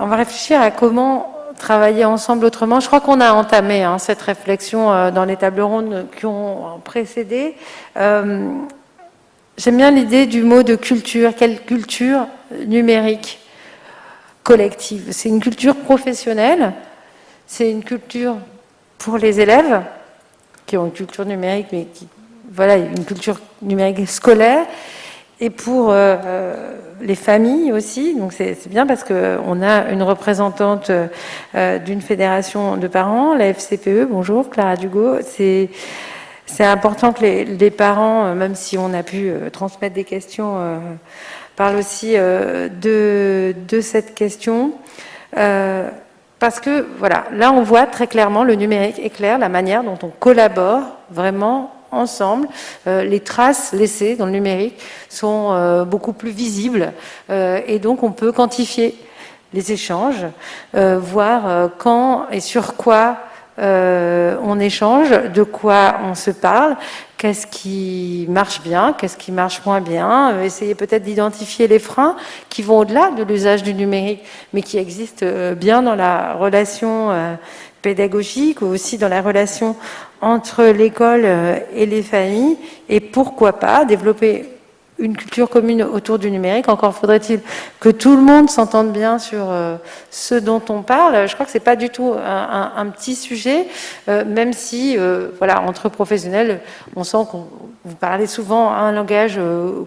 On va réfléchir à comment travailler ensemble autrement. Je crois qu'on a entamé hein, cette réflexion euh, dans les tables rondes qui ont précédé. Euh, j'aime bien l'idée du mot de culture. Quelle culture numérique collective? C'est une culture professionnelle, c'est une culture pour les élèves qui ont une culture numérique, mais qui, voilà, une culture numérique scolaire, et pour euh, les familles aussi. Donc c'est bien parce qu'on a une représentante euh, d'une fédération de parents, la FCPE. Bonjour, Clara Dugo. C'est important que les, parents, même si on a pu transmettre des questions, parlent aussi de, cette question. parce que, voilà, là on voit très clairement, le numérique éclaire la manière dont on collabore vraiment ensemble. Euh, les traces laissées dans le numérique sont euh, beaucoup plus visibles euh, et donc on peut quantifier les échanges, voir quand et sur quoi on échange, de quoi on se parle, qu'est-ce qui marche bien, qu'est-ce qui marche moins bien, essayer peut-être d'identifier les freins qui vont au-delà de l'usage du numérique, mais qui existent bien dans la relation pédagogique ou aussi dans la relation entre l'école euh, et les familles et pourquoi pas développer une culture commune autour du numérique. Encore faudrait-il que tout le monde s'entende bien sur euh, ce dont on parle. Je crois que c'est pas du tout un, petit sujet, euh, même si, voilà, entre professionnels, on sent qu'on vous parlez souvent un langage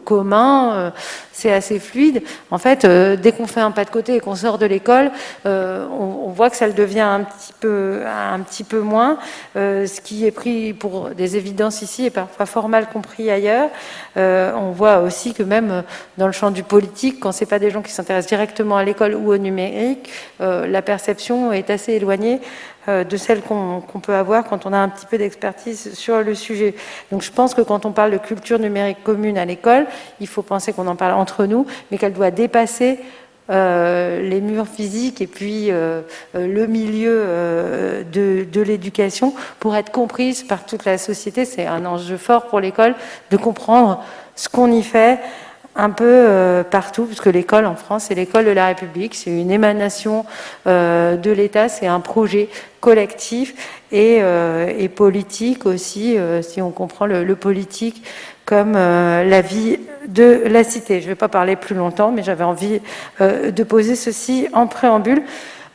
commun c'est assez fluide. En fait, euh, dès qu'on fait un pas de côté et qu'on sort de l'école, euh, on, voit que ça le devient un petit peu, un petit peu moins. Euh, ce qui est pris pour des évidences ici est parfois fort mal compris ailleurs. on voit aussi que même dans le champ du politique, quand c'est pas des gens qui s'intéressent directement à l'école ou au numérique, la perception est assez éloignée euh, de celle qu'on peut avoir quand on a un petit peu d'expertise sur le sujet. Donc je pense que quand on parle de culture numérique commune à l'école, il faut penser qu'on en parle entre nous, mais qu'elle doit dépasser euh, les murs physiques et puis euh, le milieu de l'éducation pour être comprise par toute la société. C'est un enjeu fort pour l'école de comprendre ce qu'on y fait, un peu euh, partout, puisque l'école en France, c'est l'école de la République, c'est une émanation euh, de l'État, c'est un projet collectif et, euh, politique aussi, si on comprend le, politique comme la vie de la cité. Je ne vais pas parler plus longtemps, mais j'avais envie de poser ceci en préambule.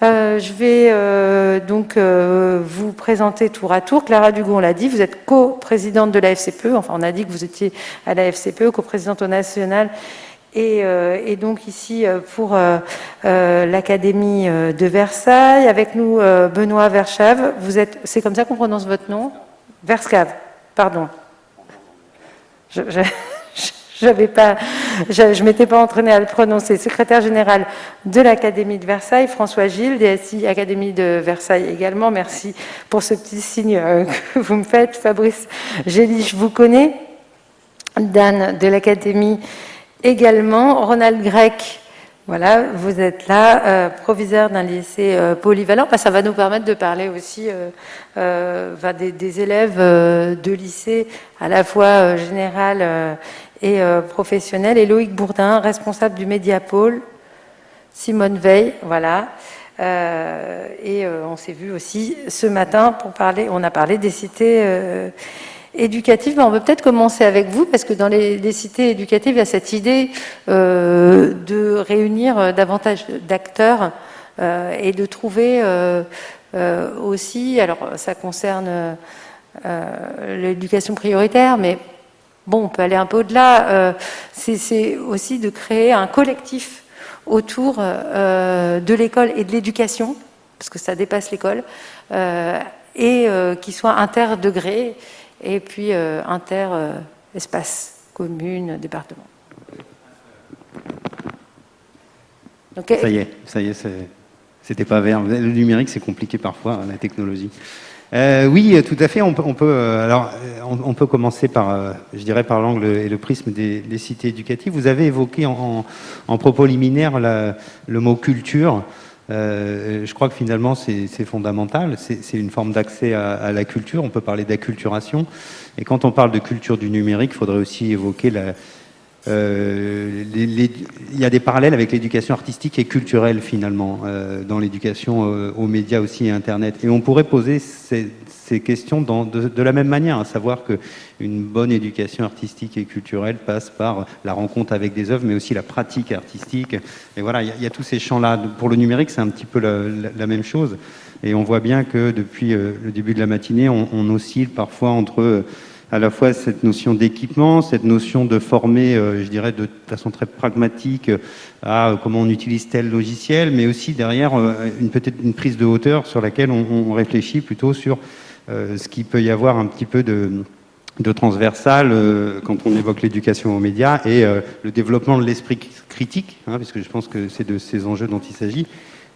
Euh, je vais euh, donc euh, vous présenter tour à tour. Clara Dugon l'a dit, vous êtes co-présidente de la FCPE, enfin on a dit que vous étiez à la FCPE, co-présidente au national et, donc ici pour l'Académie de Versailles. Avec nous Benoît Verschave, vous êtes, c'est comme ça qu'on prononce votre nom? Verscave, pardon. je... Pas, je ne m'étais pas entraînée à le prononcer. Secrétaire général de l'Académie de Versailles, François Gilles, DSI Académie de Versailles également. Merci pour ce petit signe euh, que vous me faites. Fabrice Gély, je vous connais. Dan de l'Académie également. Ronald Grec, voilà, vous êtes là, euh, proviseur d'un lycée euh, polyvalent. ça va nous permettre de parler aussi des, des, élèves de lycée à la fois général et euh, professionnel, et Loïc Bourdin, responsable du Médiapôle, Simone Veil, voilà. Euh, et euh, on s'est vu aussi ce matin pour parler, on a parlé des cités éducatives. on peut peut-être commencer avec vous, parce que dans les, cités éducatives, il y a cette idée de réunir davantage d'acteurs et de trouver aussi, alors ça concerne l'éducation prioritaire, mais Bon, on peut aller un peu au-delà. Euh, c'est aussi de créer un collectif autour euh, de l'école et de l'éducation, parce que ça dépasse l'école, euh, et qui soit interdegré et puis inter-espace, commune, département. Ça y est, ça y est, c'était pas vert. Le numérique, c'est compliqué parfois, la technologie. Euh, oui, tout à fait. On peut, on peut euh, alors, on, peut commencer par, euh, je dirais, par l'angle et le prisme des, cités éducatives. Vous avez évoqué en, propos liminaire le mot culture. je crois que finalement, c'est fondamental. C'est une forme d'accès à, la culture. On peut parler d'acculturation. Et quand on parle de culture du numérique, il faudrait aussi évoquer euh, il y a des parallèles avec l'éducation artistique et culturelle finalement, euh, dans l'éducation euh, aux médias aussi et Internet. Et on pourrait poser ces, questions de, la même manière, à savoir qu'une bonne éducation artistique et culturelle passe par la rencontre avec des œuvres, mais aussi la pratique artistique. Et voilà, il y, a, tous ces champs-là. Pour le numérique, c'est un petit peu la, même chose. Et on voit bien que depuis le début de la matinée, on, on oscille parfois entre à la fois cette notion d'équipement, cette notion de former, euh, je dirais, de façon très pragmatique euh, à euh, comment on utilise tel logiciel, mais aussi derrière une peut-être une prise de hauteur sur laquelle on, réfléchit plutôt sur ce qu'il peut y avoir un petit peu de, transversal quand on évoque l'éducation aux médias et le développement de l'esprit critique, hein, puisque je pense que c'est de ces enjeux dont il s'agit.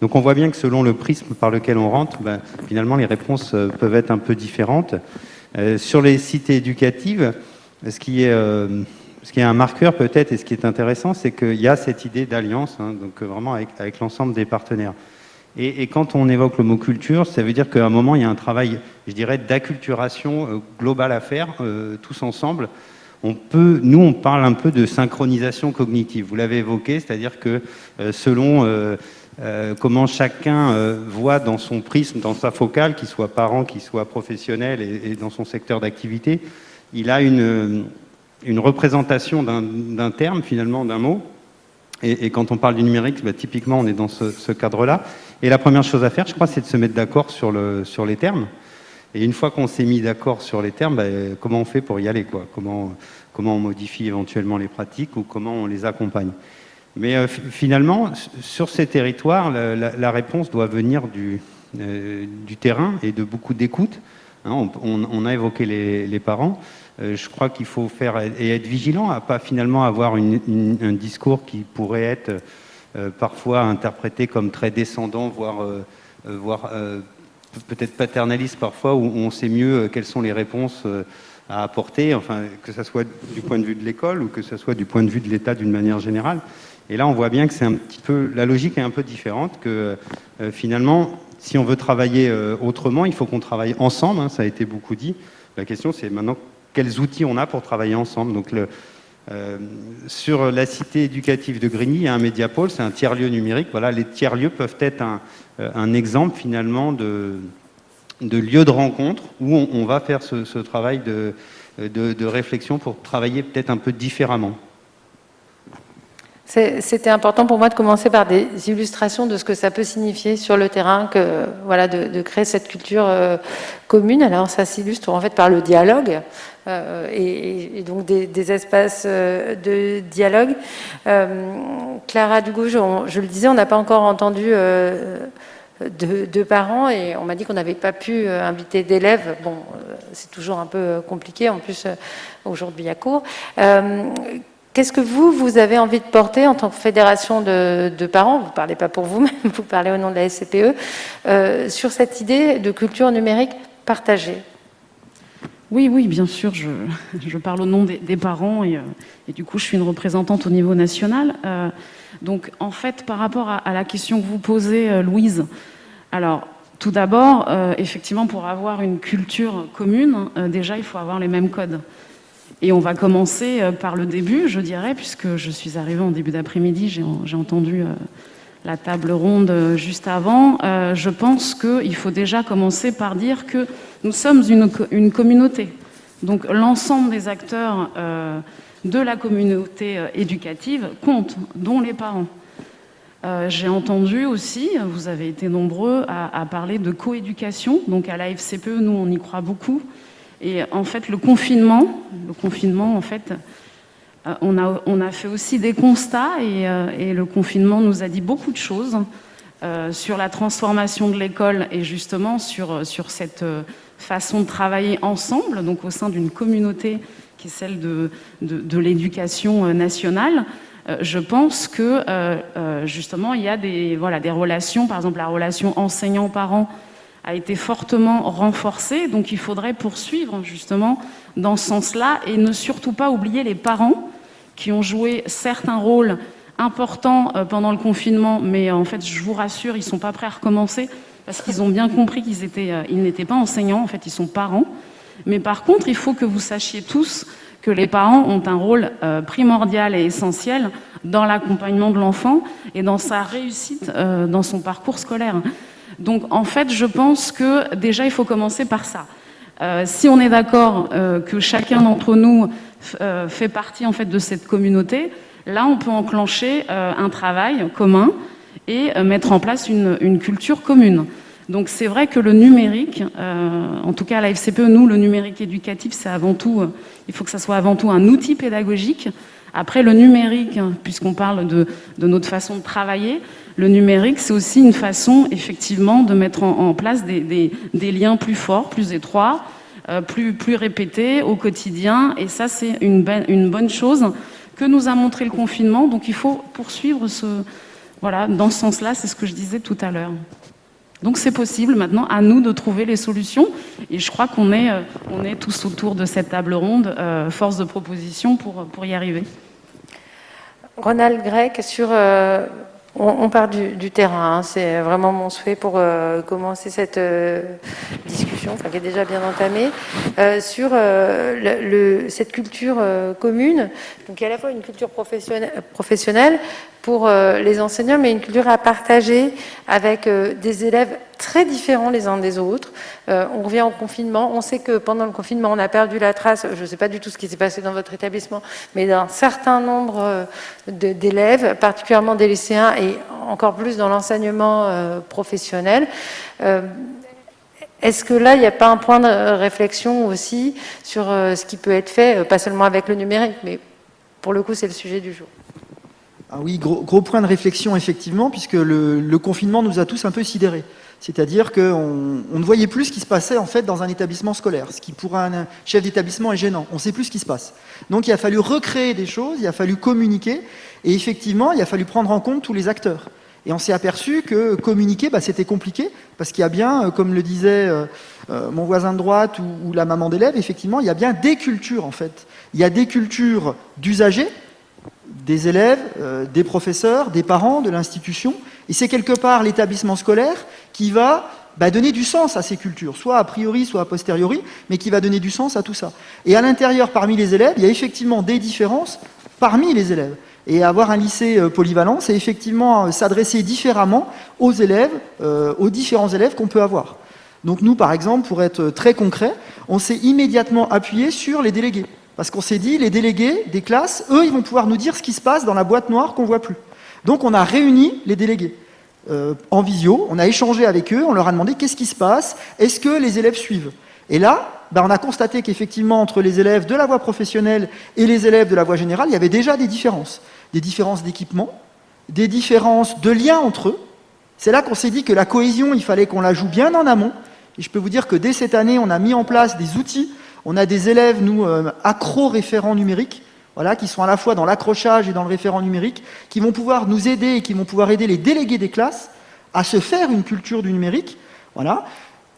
Donc on voit bien que selon le prisme par lequel on rentre, ben, finalement les réponses peuvent être un peu différentes. Euh, sur les cités éducatives, ce qui est, euh, ce qui est un marqueur peut-être et ce qui est intéressant, c'est qu'il y a cette idée d'alliance, hein, donc vraiment avec, l'ensemble des partenaires. Et, quand on évoque le mot culture, ça veut dire qu'à un moment, il y a un travail, je dirais, d'acculturation euh, globale à faire, tous ensemble. Nous, on parle un peu de synchronisation cognitive. Vous l'avez évoqué, c'est-à-dire que selon euh, comment chacun euh, voit dans son prisme, dans sa focale, qu'il soit parent, qu'il soit professionnel et, dans son secteur d'activité, il a une, euh, représentation d'un terme, finalement, d'un mot. Et, quand on parle du numérique, bah, typiquement, on est dans ce, cadre-là. Et la première chose à faire, je crois, c'est de se mettre d'accord sur, le, sur les termes. Et une fois qu'on s'est mis d'accord sur les termes, bah, comment on fait pour y aller comment on modifie éventuellement les pratiques ou comment on les accompagne? Mais euh, finalement, sur ces territoires, la, réponse doit venir du, euh, du, terrain et de beaucoup d'écoute. Hein. on, a évoqué les, parents. Euh, je crois qu'il faut faire et être vigilant à pas finalement avoir un discours qui pourrait être parfois interprété comme très descendant, voire, voire peut-être paternaliste parfois, où on sait mieux quelles sont les réponses à apporter, enfin, que ce soit du point de vue de l'école ou que ce soit du point de vue de l'État d'une manière générale. Et là, on voit bien que c'est un petit peu, la logique est un peu différente, que euh, finalement, si on veut travailler euh, autrement, il faut qu'on travaille ensemble, hein, ça a été beaucoup dit. La question, c'est maintenant quels outils on a pour travailler ensemble? Donc, euh, sur la cité éducative de Grigny, il y a un médiapôle, c'est un tiers-lieu numérique. Voilà, les tiers-lieux peuvent être un, exemple finalement de, lieu de rencontre où on, va faire ce, travail de réflexion pour travailler peut-être un peu différemment. C'était important pour moi de commencer par des illustrations de ce que ça peut signifier sur le terrain, que voilà, de, créer cette culture euh, commune. Alors ça s'illustre en fait par le dialogue euh, et, donc des, espaces euh, de dialogue. Clara Dugouge, je le disais, on n'a pas encore entendu de, parents et on m'a dit qu'on n'avait pas pu inviter d'élèves. Bon, c'est toujours un peu compliqué. En plus, aujourd'hui a cours. Qu'est-ce que vous, vous avez envie de porter en tant que fédération de, parents, vous ne parlez pas pour vous-même, vous parlez au nom de la SCPE, euh, sur cette idée de culture numérique partagée? Oui, oui, bien sûr, je, parle au nom des, parents et, euh, et, du coup je suis une représentante au niveau national. Euh, donc en fait, par rapport à, la question que vous posez, Louise, alors tout d'abord, effectivement, pour avoir une culture commune, déjà il faut avoir les mêmes codes. Et on va commencer euh, par le début, je dirais, puisque je suis arrivée en début d'après-midi, j'ai entendu euh, la table ronde euh, juste avant. Je pense qu'il faut déjà commencer par dire que nous sommes une, communauté. Donc l'ensemble des acteurs de la communauté éducative comptent, dont les parents. J'ai entendu aussi, vous avez été nombreux à, parler de coéducation. Donc à la FCPE, nous, on y croit beaucoup. Et en fait, le confinement, le confinement, en fait, euh, on a, on a fait aussi des constats et, euh, et, le confinement nous a dit beaucoup de choses euh, sur la transformation de l'école et justement sur, sur cette façon de travailler ensemble, donc au sein d'une communauté qui est celle de, de, l'éducation nationale. Je pense que justement il y a des, voilà, des relations, par exemple la relation enseignant-parent a été fortement renforcée. Donc il faudrait poursuivre justement dans ce sens-là et ne surtout pas oublier les parents qui ont joué certains rôles importants euh, pendant le confinement, mais en fait, je vous rassure, ils ne sont pas prêts à recommencer parce qu'ils ont bien compris qu'ils étaient, euh, ils n'étaient pas enseignants, en fait, ils sont parents. Mais par contre, il faut que vous sachiez tous que les parents ont un rôle euh, primordial et essentiel dans l'accompagnement de l'enfant et dans sa réussite euh, dans son parcours scolaire. Donc en fait, je pense que déjà, il faut commencer par ça. Euh, si on est d'accord que chacun d'entre nous fait partie en fait de cette communauté, là, on peut enclencher un travail commun et mettre en place une culture commune. Donc c'est vrai que le numérique, euh, en tout cas à la FCPE, nous, le numérique éducatif, c'est avant tout, euh, il faut que ça soit avant tout un outil pédagogique. Après, le numérique, puisqu'on parle de, notre façon de travailler, le numérique, c'est aussi une façon, effectivement, de mettre en, place des, liens plus forts, plus étroits, euh, plus, répétés au quotidien. Et ça, c'est une, une bonne chose que nous a montré le confinement. Donc il faut poursuivre ce, voilà, dans ce sens-là, c'est ce que je disais tout à l'heure. Donc c'est possible maintenant à nous de trouver les solutions et je crois qu'on est, euh, on est tous autour de cette table ronde, euh, force de proposition pour, pour y arriver. Ronald Grec, sur, on, part du, terrain, hein. c'est vraiment mon souhait pour commencer cette discussion, enfin, qui est déjà bien entamée, sur le, cette culture commune, donc à la fois une culture professionnelle pour euh, les enseignants, mais une culture à partager avec euh, des élèves très différents les uns des autres. Euh, on revient au confinement, on sait que pendant le confinement, on a perdu la trace, je ne sais pas du tout ce qui s'est passé dans votre établissement, mais d'un certain nombre d'élèves, particulièrement des lycéens et encore plus dans l'enseignement professionnel. Est-ce que là, il n'y a pas un point de réflexion aussi sur ce qui peut être fait, pas seulement avec le numérique, mais pour le coup, c'est le sujet du jour? Ah oui, gros, point de réflexion, effectivement, puisque le, confinement nous a tous un peu sidérés. C'est-à-dire qu'on on ne voyait plus ce qui se passait en fait dans un établissement scolaire, ce qui pour un chef d'établissement est gênant. On ne sait plus ce qui se passe. Donc il a fallu recréer des choses, il a fallu communiquer, et effectivement, il a fallu prendre en compte tous les acteurs. Et on s'est aperçu que communiquer, bah, c'était compliqué, parce qu'il y a bien, euh, comme le disait euh, euh, mon voisin de droite ou, ou la maman d'élève, effectivement, il y a bien des cultures en fait. Il y a des cultures d'usagers, des élèves, euh, des professeurs, des parents, de l'institution. Et c'est quelque part l'établissement scolaire qui va bah, donner du sens à ces cultures, soit a priori, soit a posteriori, mais qui va donner du sens à tout ça. Et à l'intérieur, parmi les élèves, il y a effectivement des différences parmi les élèves. Et avoir un lycée euh, polyvalent, c'est effectivement euh, s'adresser différemment aux élèves, aux différents élèves qu'on peut avoir. Donc nous, par exemple, pour être très concret, on s'est immédiatement appuyé sur les délégués. Parce qu'on s'est dit, les délégués des classes, eux, ils vont pouvoir nous dire ce qui se passe dans la boîte noire qu'on ne voit plus. Donc on a réuni les délégués euh, en visio, on a échangé avec eux, on leur a demandé qu'est-ce qui se passe, est-ce que les élèves suivent Et là, ben, on a constaté qu'effectivement, entre les élèves de la voie professionnelle et les élèves de la voie générale, il y avait déjà des différences. Des différences d'équipement, des différences de liens entre eux. C'est là qu'on s'est dit que la cohésion, il fallait qu'on la joue bien en amont. Et je peux vous dire que dès cette année, on a mis en place des outils on a des élèves, nous, euh, accro-référents numériques, voilà, qui sont à la fois dans l'accrochage et dans le référent numérique, qui vont pouvoir nous aider et qui vont pouvoir aider les délégués des classes à se faire une culture du numérique. Voilà.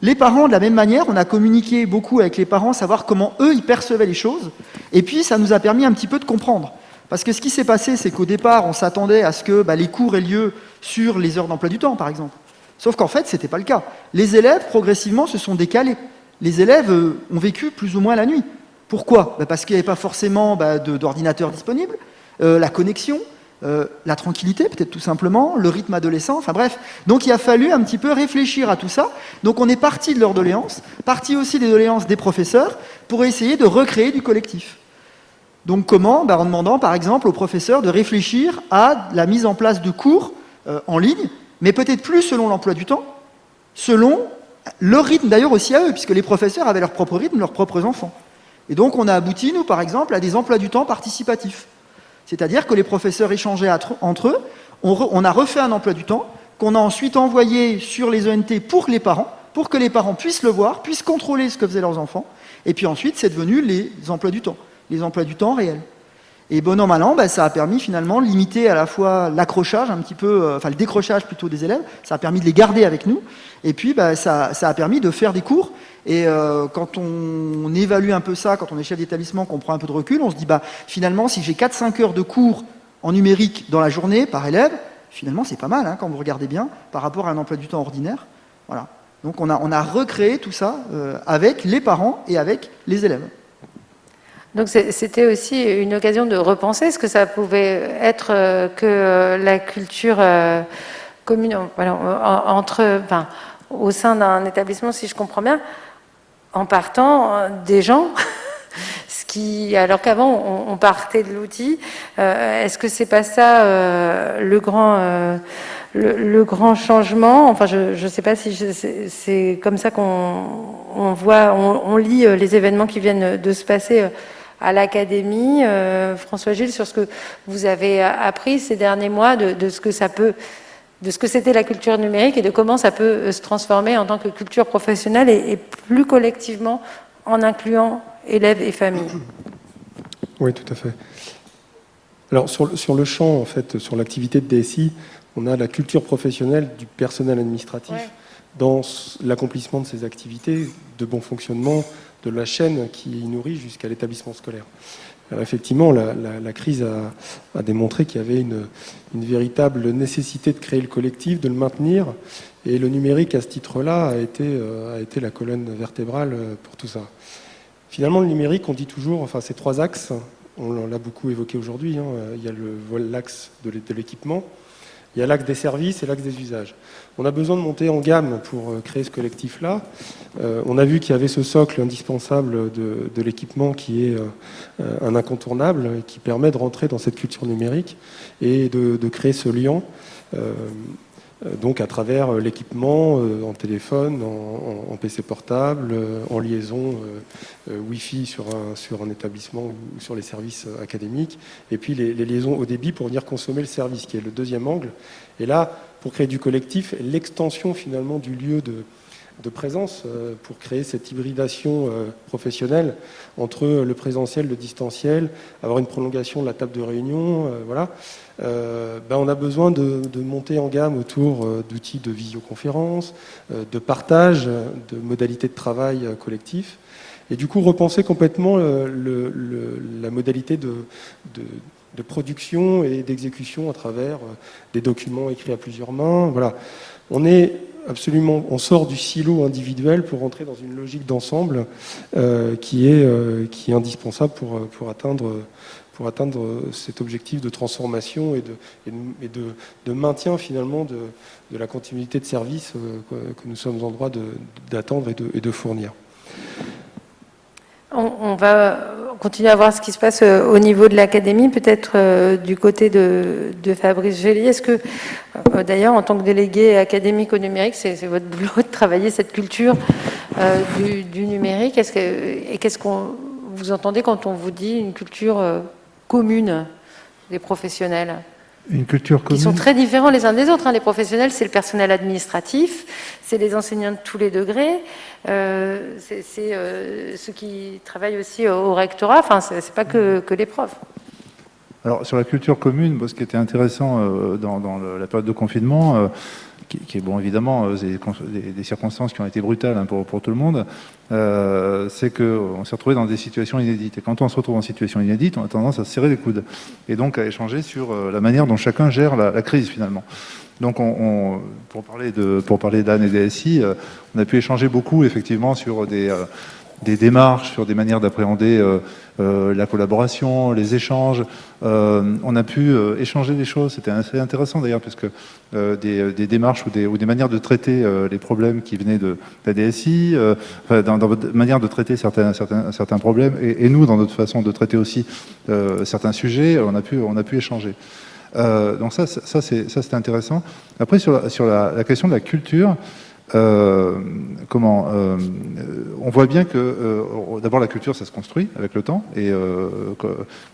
Les parents, de la même manière, on a communiqué beaucoup avec les parents, savoir comment eux, ils percevaient les choses. Et puis, ça nous a permis un petit peu de comprendre. Parce que ce qui s'est passé, c'est qu'au départ, on s'attendait à ce que bah, les cours aient lieu sur les heures d'emploi du temps, par exemple. Sauf qu'en fait, ce n'était pas le cas. Les élèves, progressivement, se sont décalés les élèves euh, ont vécu plus ou moins la nuit. Pourquoi? Bah, Parce qu'il n'y avait pas forcément bah, d'ordinateur disponible, euh, la connexion, euh, la tranquillité peut-être tout simplement, le rythme adolescent, enfin bref. Donc il a fallu un petit peu réfléchir à tout ça. Donc on est parti de leurs doléances, parti aussi des doléances des professeurs, pour essayer de recréer du collectif. Donc comment? Bah, En demandant par exemple aux professeurs de réfléchir à la mise en place de cours en ligne, mais peut-être plus selon l'emploi du temps, selon leur rythme d'ailleurs aussi à eux, puisque les professeurs avaient leur propre rythme, leurs propres enfants. Et donc on a abouti, nous, par exemple, à des emplois du temps participatifs. C'est-à-dire que les professeurs échangeaient entre eux, on, a refait un emploi du temps, qu'on a ensuite envoyé sur les ENT pour les parents, pour que les parents puissent le voir, puissent contrôler ce que faisaient leurs enfants, et puis ensuite c'est devenu les emplois du temps, les emplois du temps réels. Et bon an, mal bah, ça a permis finalement de limiter à la fois l'accrochage, un petit peu, euh, enfin le décrochage plutôt des élèves, ça a permis de les garder avec nous, et puis bah, ça, a permis de faire des cours. Et euh, quand on, évalue un peu ça, quand on est chef d'établissement, qu'on prend un peu de recul, on se dit bah finalement si j'ai 4-5 heures de cours en numérique dans la journée par élève, finalement c'est pas mal hein, quand vous regardez bien par rapport à un emploi du temps ordinaire. Voilà. Donc on a, on a recréé tout ça euh, avec les parents et avec les élèves. Donc c'était aussi une occasion de repenser ce que ça pouvait être que la culture commune, entre, enfin, au sein d'un établissement, si je comprends bien, en partant des gens. Qui, alors qu'avant on, partait de l'outil, euh, est-ce que c'est pas ça euh, le grand euh, le, grand changement? Enfin, je ne sais pas si c'est comme ça qu'on voit, on, lit les événements qui viennent de se passer à l'académie. François Gilles, sur ce que vous avez appris ces derniers mois, de, ce que ça peut de ce que c'était la culture numérique et de comment ça peut se transformer en tant que culture professionnelle et plus collectivement en incluant élèves et familles. Oui, tout à fait. Alors, sur, sur le champ, en fait, sur l'activité de DSI, on a la culture professionnelle du personnel administratif dans l'accomplissement de ces activités, de bon fonctionnement de la chaîne qui nourrit jusqu'à l'établissement scolaire. Alors effectivement, la, crise a, démontré qu'il y avait une, véritable nécessité de créer le collectif, de le maintenir, et le numérique, à ce titre-là, a, été, euh, la colonne vertébrale euh, pour tout ça. Finalement, le numérique, on dit toujours, enfin, ces trois axes, on l'a beaucoup évoqué aujourd'hui, hein, il y a l'axe de l'équipement, il y a l'axe des services et l'axe des usages. On a besoin de monter en gamme pour euh, créer ce collectif-là. Euh, on a vu qu'il y avait ce socle indispensable de, l'équipement qui est euh, un incontournable et qui permet de rentrer dans cette culture numérique et de, créer ce lien. Donc à travers euh, l'équipement euh, en téléphone, en, PC portable, en liaison Wi-Fi sur un établissement ou sur les services académiques, et puis les, liaisons au débit pour venir consommer le service, qui est le deuxième angle. Et là, pour créer du collectif, l'extension finalement du lieu de, de présence pour créer cette hybridation professionnelle entre le présentiel, le distanciel, avoir une prolongation de la table de réunion, voilà. Euh, ben on a besoin de, monter en gamme autour euh, d'outils de visioconférence, euh, de partage, de modalités de travail collectif, et du coup repenser complètement la modalité de, production et d'exécution à travers des documents écrits à plusieurs mains. Voilà, on est absolument, on sort du silo individuel pour entrer dans une logique d'ensemble qui, est, qui est indispensable pour, pour atteindre pour atteindre cet objectif de transformation et de, et de, maintien finalement de, la continuité de service euh, que nous sommes en droit d'attendre et, de, fournir. On, va continuer à voir ce qui se passe euh, au niveau de l'académie, peut-être euh, du côté de, Fabrice Gély. Est-ce que, d'ailleurs, en tant que délégué académique au numérique, c'est votre boulot de travailler cette culture du, numérique? Est-ce que, Et qu'est-ce qu'on vous entendez quand on vous dit une culture commune des professionnels? Une culture commune. Qui sont très différents les uns des autres. Hein. Les professionnels, c'est le personnel administratif, c'est les enseignants de tous les degrés, euh, c'est euh, ceux qui travaillent aussi au, rectorat, enfin, c'est pas que, que, les profs. Alors, sur la culture commune, ce qui était intéressant euh, dans, dans la période de confinement, qui, est bon évidemment euh, des, circonstances qui ont été brutales hein, pour, pour, tout le monde, euh, c'est qu'on s'est retrouvé dans des situations inédites. Et quand on se retrouve en situation inédite, on a tendance à se serrer les coudes et donc à échanger sur euh, la manière dont chacun gère la, crise finalement. Donc, on, pour parler de pour parler d'Anne et des SI, on a pu échanger beaucoup effectivement sur des des démarches, sur des manières d'appréhender euh, euh, la collaboration, les échanges. Euh, on a pu échanger des choses, c'était assez intéressant d'ailleurs, puisque des, des, démarches ou des, ou des, manières de traiter les problèmes qui venaient de la DSI, enfin, dans, votre manière de traiter certains, certains, certains problèmes, et, nous, dans notre façon de traiter aussi certains sujets, on a pu, on a pu échanger. donc ça, ça c'est intéressant. Après, sur, la, sur la, question de la culture, euh, comment euh, On voit bien que euh, d'abord la culture, ça se construit avec le temps, et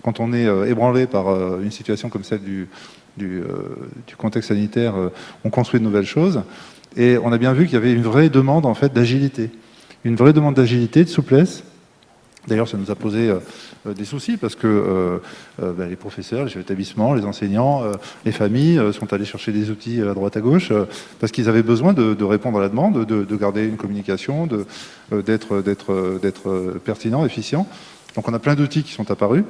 quand on est ébranlé par une situation comme celle du, du, contexte sanitaire, on construit de nouvelles choses. Et on a bien vu qu'il y avait une vraie demande en fait d'agilité, une vraie demande d'agilité, de souplesse, D'ailleurs, ça nous a posé euh, euh, des soucis parce que euh, ben, les professeurs, les chefs d'établissement, les enseignants, les familles sont allés chercher des outils à droite à gauche parce qu'ils avaient besoin de, répondre à la demande, de, garder une communication, d'être pertinent, efficient. Donc on a plein d'outils qui sont apparus.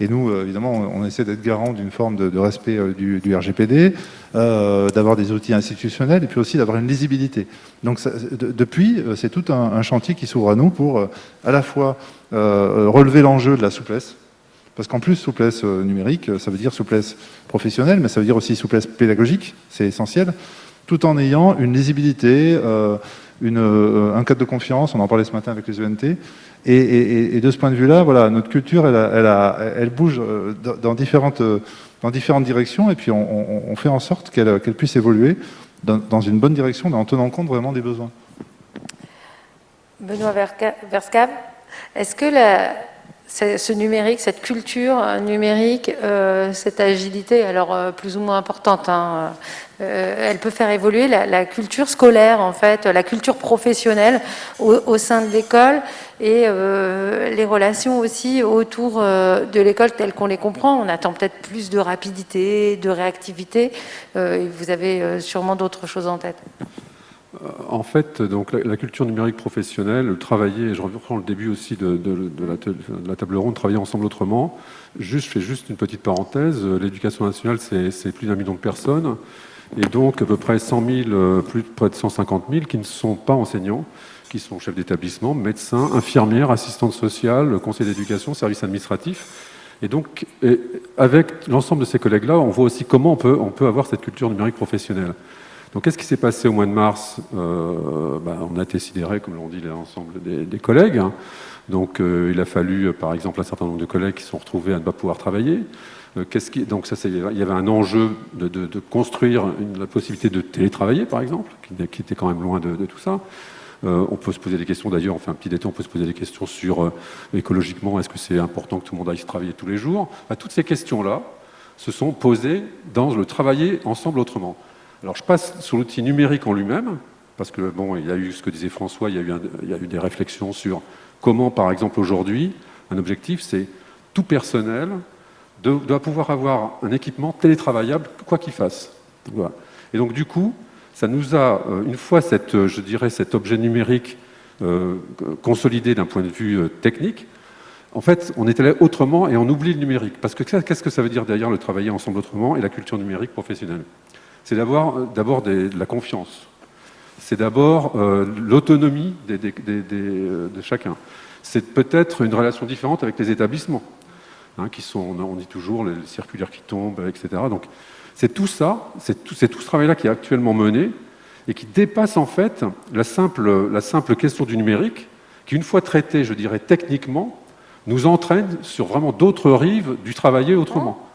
Et nous, évidemment, on essaie d'être garant d'une forme de, respect du, RGPD, d'avoir des outils institutionnels et puis aussi d'avoir une lisibilité. Donc depuis, c'est tout un, chantier qui s'ouvre à nous pour à la fois relever l'enjeu de la souplesse, parce qu'en plus, souplesse numérique, ça veut dire souplesse professionnelle, mais ça veut dire aussi souplesse pédagogique, c'est essentiel, tout en ayant une lisibilité, une, un cadre de confiance, on en parlait ce matin avec les ENT, et, de ce point de vue-là, voilà, notre culture, elle, bouge euh, dans différentes, dans différentes directions, et puis on, fait en sorte qu'elle puisse évoluer dans, une bonne direction, en tenant compte vraiment des besoins. Benoît Verscave, est-ce que la, ce numérique, cette culture numérique, euh, cette agilité, alors euh, plus ou moins importante, hein, euh, elle peut faire évoluer la, culture scolaire, en fait, la culture professionnelle au, sein de l'école et les relations aussi autour de l'école telles qu'on les comprend. On attend peut-être plus de rapidité, de réactivité. vous avez sûrement d'autres choses en tête. Euh, en fait, donc, la, culture numérique professionnelle, travailler, je reprends le début aussi de, la, table ronde, travailler ensemble autrement. Juste, je fais juste une petite parenthèse. L'éducation nationale, c'est plus d'un million de personnes, et donc à peu près 100 000, euh, plus près de 150 000 qui ne sont pas enseignants, qui sont chefs d'établissement, médecins, infirmières, assistantes sociales, conseils d'éducation, services administratifs. Et donc, avec l'ensemble de ces collègues-là, on voit aussi comment on peut, on peut avoir cette culture numérique professionnelle. Donc qu'est-ce qui s'est passé au mois de mars? Euh, bah, On a été comme l'ont dit l'ensemble des, collègues. Hein. Donc euh, il a fallu, par exemple, un certain nombre de collègues qui sont retrouvés à ne pas pouvoir travailler. Euh, qui, donc ça, il y avait un enjeu de, construire la possibilité de télétravailler, par exemple, qui, était quand même loin de, tout ça. on peut se poser des questions, d'ailleurs, on fait un petit détail, on peut se poser des questions sur, écologiquement, est-ce que c'est important que tout le monde aille se travailler tous les jours? Bah, Toutes ces questions-là se sont posées dans le travailler ensemble autrement. Alors je passe sur l'outil numérique en lui-même, parce que bon, il y a eu ce que disait François, il y a eu, des réflexions sur comment, par exemple, aujourd'hui, un objectif, c'est tout personnel doit pouvoir avoir un équipement télétravaillable, quoi qu'il fasse. Et donc du coup, ça nous a, euh, une fois cette, je dirais, cet objet numérique euh, consolidé d'un point de vue euh, technique, en fait, on est allé autrement et on oublie le numérique. Parce que qu'est-ce que ça veut dire derrière le travailler ensemble autrement et la culture numérique professionnelle? C'est d'abord de la confiance. C'est d'abord euh, l'autonomie euh, de chacun. C'est peut-être une relation différente avec les établissements, hein, qui sont, on dit toujours, les circulaires qui tombent, etc. Donc, c'est tout ça, c'est tout, ce travail-là qui est actuellement mené et qui dépasse en fait la simple, la simple question du numérique, qui, une fois traité, je dirais, techniquement, nous entraîne sur vraiment d'autres rives du travailler autrement.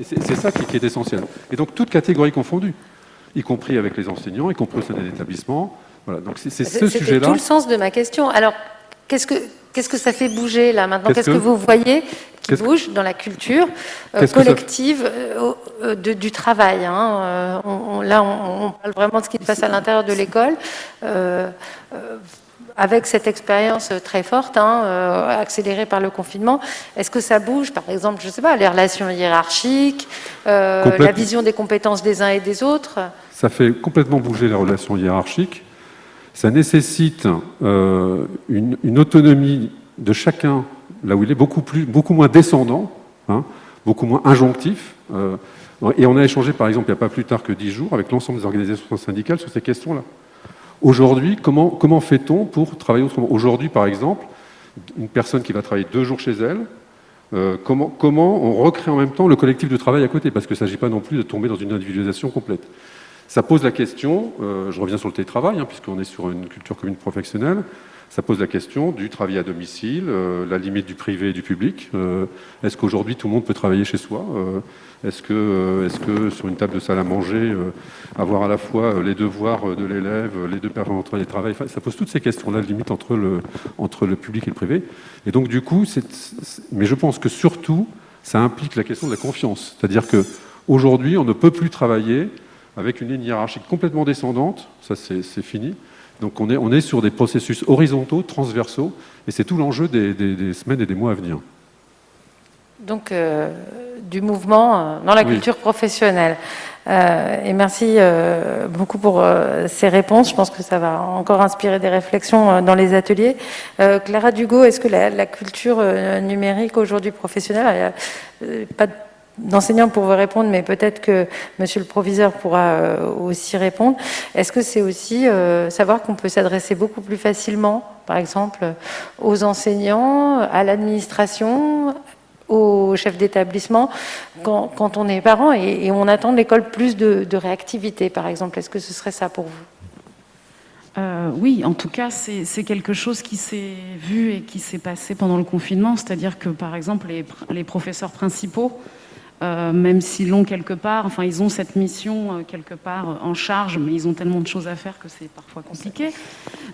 Et c'est ça qui, est essentiel. Et donc, toutes catégories confondues, y compris avec les enseignants, y compris au sein des établissements. Voilà, donc c'est ce sujet-là. C'est tout le sens de ma question. Alors, qu'est-ce que, qu'est-ce que ça fait bouger là maintenant Qu'est-ce que, vous voyez qui bouge dans la culture euh, collective euh, euh, du travail hein Là, on, parle vraiment de ce qui se passe à l'intérieur de l'école avec cette expérience très forte, hein, euh, accélérée par le confinement, est-ce que ça bouge, par exemple, je ne sais pas, les relations hiérarchiques, euh, la vision des compétences des uns et des autres? Ça fait complètement bouger les relations hiérarchiques. Ça nécessite euh, une, autonomie de chacun là où il est, beaucoup, plus, beaucoup moins descendant, hein, beaucoup moins injonctif. et on a échangé, par exemple, il n'y a pas plus tard que dix jours, avec l'ensemble des organisations syndicales sur ces questions-là. Aujourd'hui, comment, comment fait-on pour travailler autrement? Aujourd'hui, par exemple, une personne qui va travailler deux jours chez elle, euh, comment, on recrée en même temps le collectif de travail à côté? Parce qu'il ne s'agit pas non plus de tomber dans une individualisation complète. Ça pose la question, euh, je reviens sur le télétravail, hein, puisqu'on est sur une culture commune professionnelle, ça pose la question du travail à domicile, euh, la limite du privé et du public. Est-ce qu'aujourd'hui tout le monde peut travailler chez soi? Est-ce que, euh, est que sur une table de salle à manger, euh, avoir à la fois euh, les devoirs de l'élève, les deux personnes entre les travail, ça pose toutes ces questions-là, limite entre le, entre le public et le privé. Et donc du coup, mais je pense que surtout, ça implique la question de la confiance. C'est-à-dire qu'aujourd'hui, on ne peut plus travailler avec une ligne hiérarchique complètement descendante, ça c'est fini. Donc on est, on est sur des processus horizontaux, transversaux, et c'est tout l'enjeu des, des semaines et des mois à venir. donc du mouvement dans la culture professionnelle. et merci beaucoup pour ces réponses. Je pense que ça va encore inspirer des réflexions dans les ateliers. Clara Dugo, est-ce que la, la culture numérique aujourd'hui professionnelle, pas de d'enseignants pour vous répondre, mais peut-être que monsieur le proviseur pourra euh, aussi répondre. Est-ce que c'est aussi euh, savoir qu'on peut s'adresser beaucoup plus facilement, par exemple, aux enseignants, à l'administration, aux chefs d'établissement, quand, on est parent et, on attend de l'école plus de, réactivité, par exemple? Est-ce que ce serait ça pour vous? Euh, oui, en tout cas, c'est quelque chose qui s'est vu et qui s'est passé pendant le confinement, c'est-à-dire que, par exemple, les, les professeurs principaux euh, même s'ils l'ont quelque part, enfin ils ont cette mission euh, quelque part euh, en charge, mais ils ont tellement de choses à faire que c'est parfois compliqué.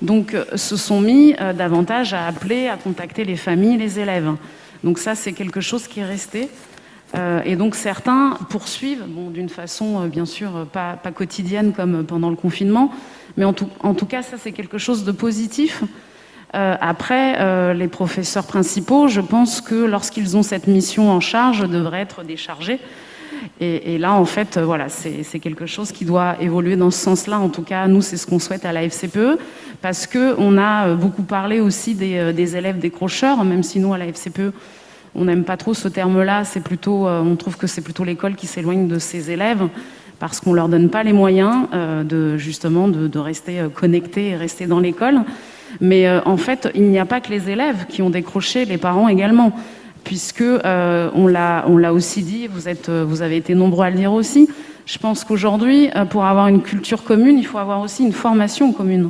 Donc se sont mis davantage à appeler, à contacter les familles, les élèves. Donc ça c'est quelque chose qui est resté. et donc certains poursuivent, bon, d'une façon bien sûr pas, quotidienne comme pendant le confinement, mais en tout cas ça c'est quelque chose de positif euh, après, euh, les professeurs principaux, je pense que lorsqu'ils ont cette mission en charge, devraient être déchargés. Et, là, en fait, euh, voilà, c'est quelque chose qui doit évoluer dans ce sens-là. En tout cas, nous, c'est ce qu'on souhaite à la FCPE, parce qu'on a beaucoup parlé aussi des, élèves décrocheurs, même si nous, à la FCPE, on n'aime pas trop ce terme-là. C'est plutôt, on trouve que c'est plutôt l'école qui s'éloigne de ses élèves parce qu'on leur donne pas les moyens de justement de, de rester connectés et rester dans l'école. Mais euh, en fait, il n'y a pas que les élèves qui ont décroché, les parents également, puisque euh, on l'a aussi dit, vous, êtes, euh, vous avez été nombreux à le dire aussi, je pense qu'aujourd'hui, pour avoir une culture commune, il faut avoir aussi une formation commune.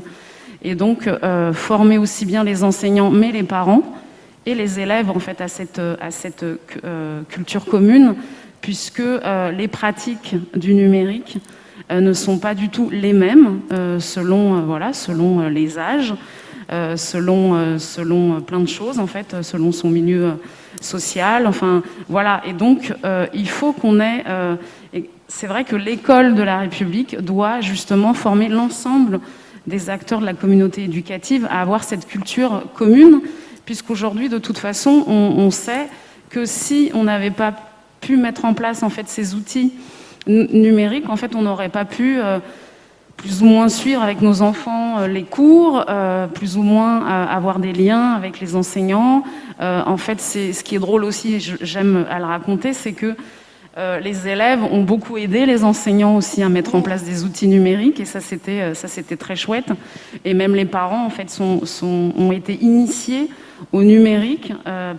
Et donc, former aussi bien les enseignants, mais les parents et les élèves en fait à cette, à cette culture commune, puisque les pratiques du numérique ne sont pas du tout les mêmes selon, voilà, selon les âges, euh, selon, euh, selon plein de choses, en fait, selon son milieu social. Enfin, voilà. Et donc, euh, il faut qu'on ait... c'est vrai que l'école de la République doit justement former l'ensemble des acteurs de la communauté éducative à avoir cette culture commune, puisqu'aujourd'hui, de toute façon, on, sait que si on n'avait pas pu mettre en place en fait ces outils numériques, en fait, on n'aurait pas pu plus ou moins suivre avec nos enfants euh, les cours, euh, plus ou moins euh, avoir des liens avec les enseignants. en fait, c'est ce qui est drôle aussi, j'aime à le raconter, c'est que les élèves ont beaucoup aidé les enseignants aussi à mettre en place des outils numériques et ça c'était ça c'était très chouette. Et même les parents en fait sont, sont ont été initiés au numérique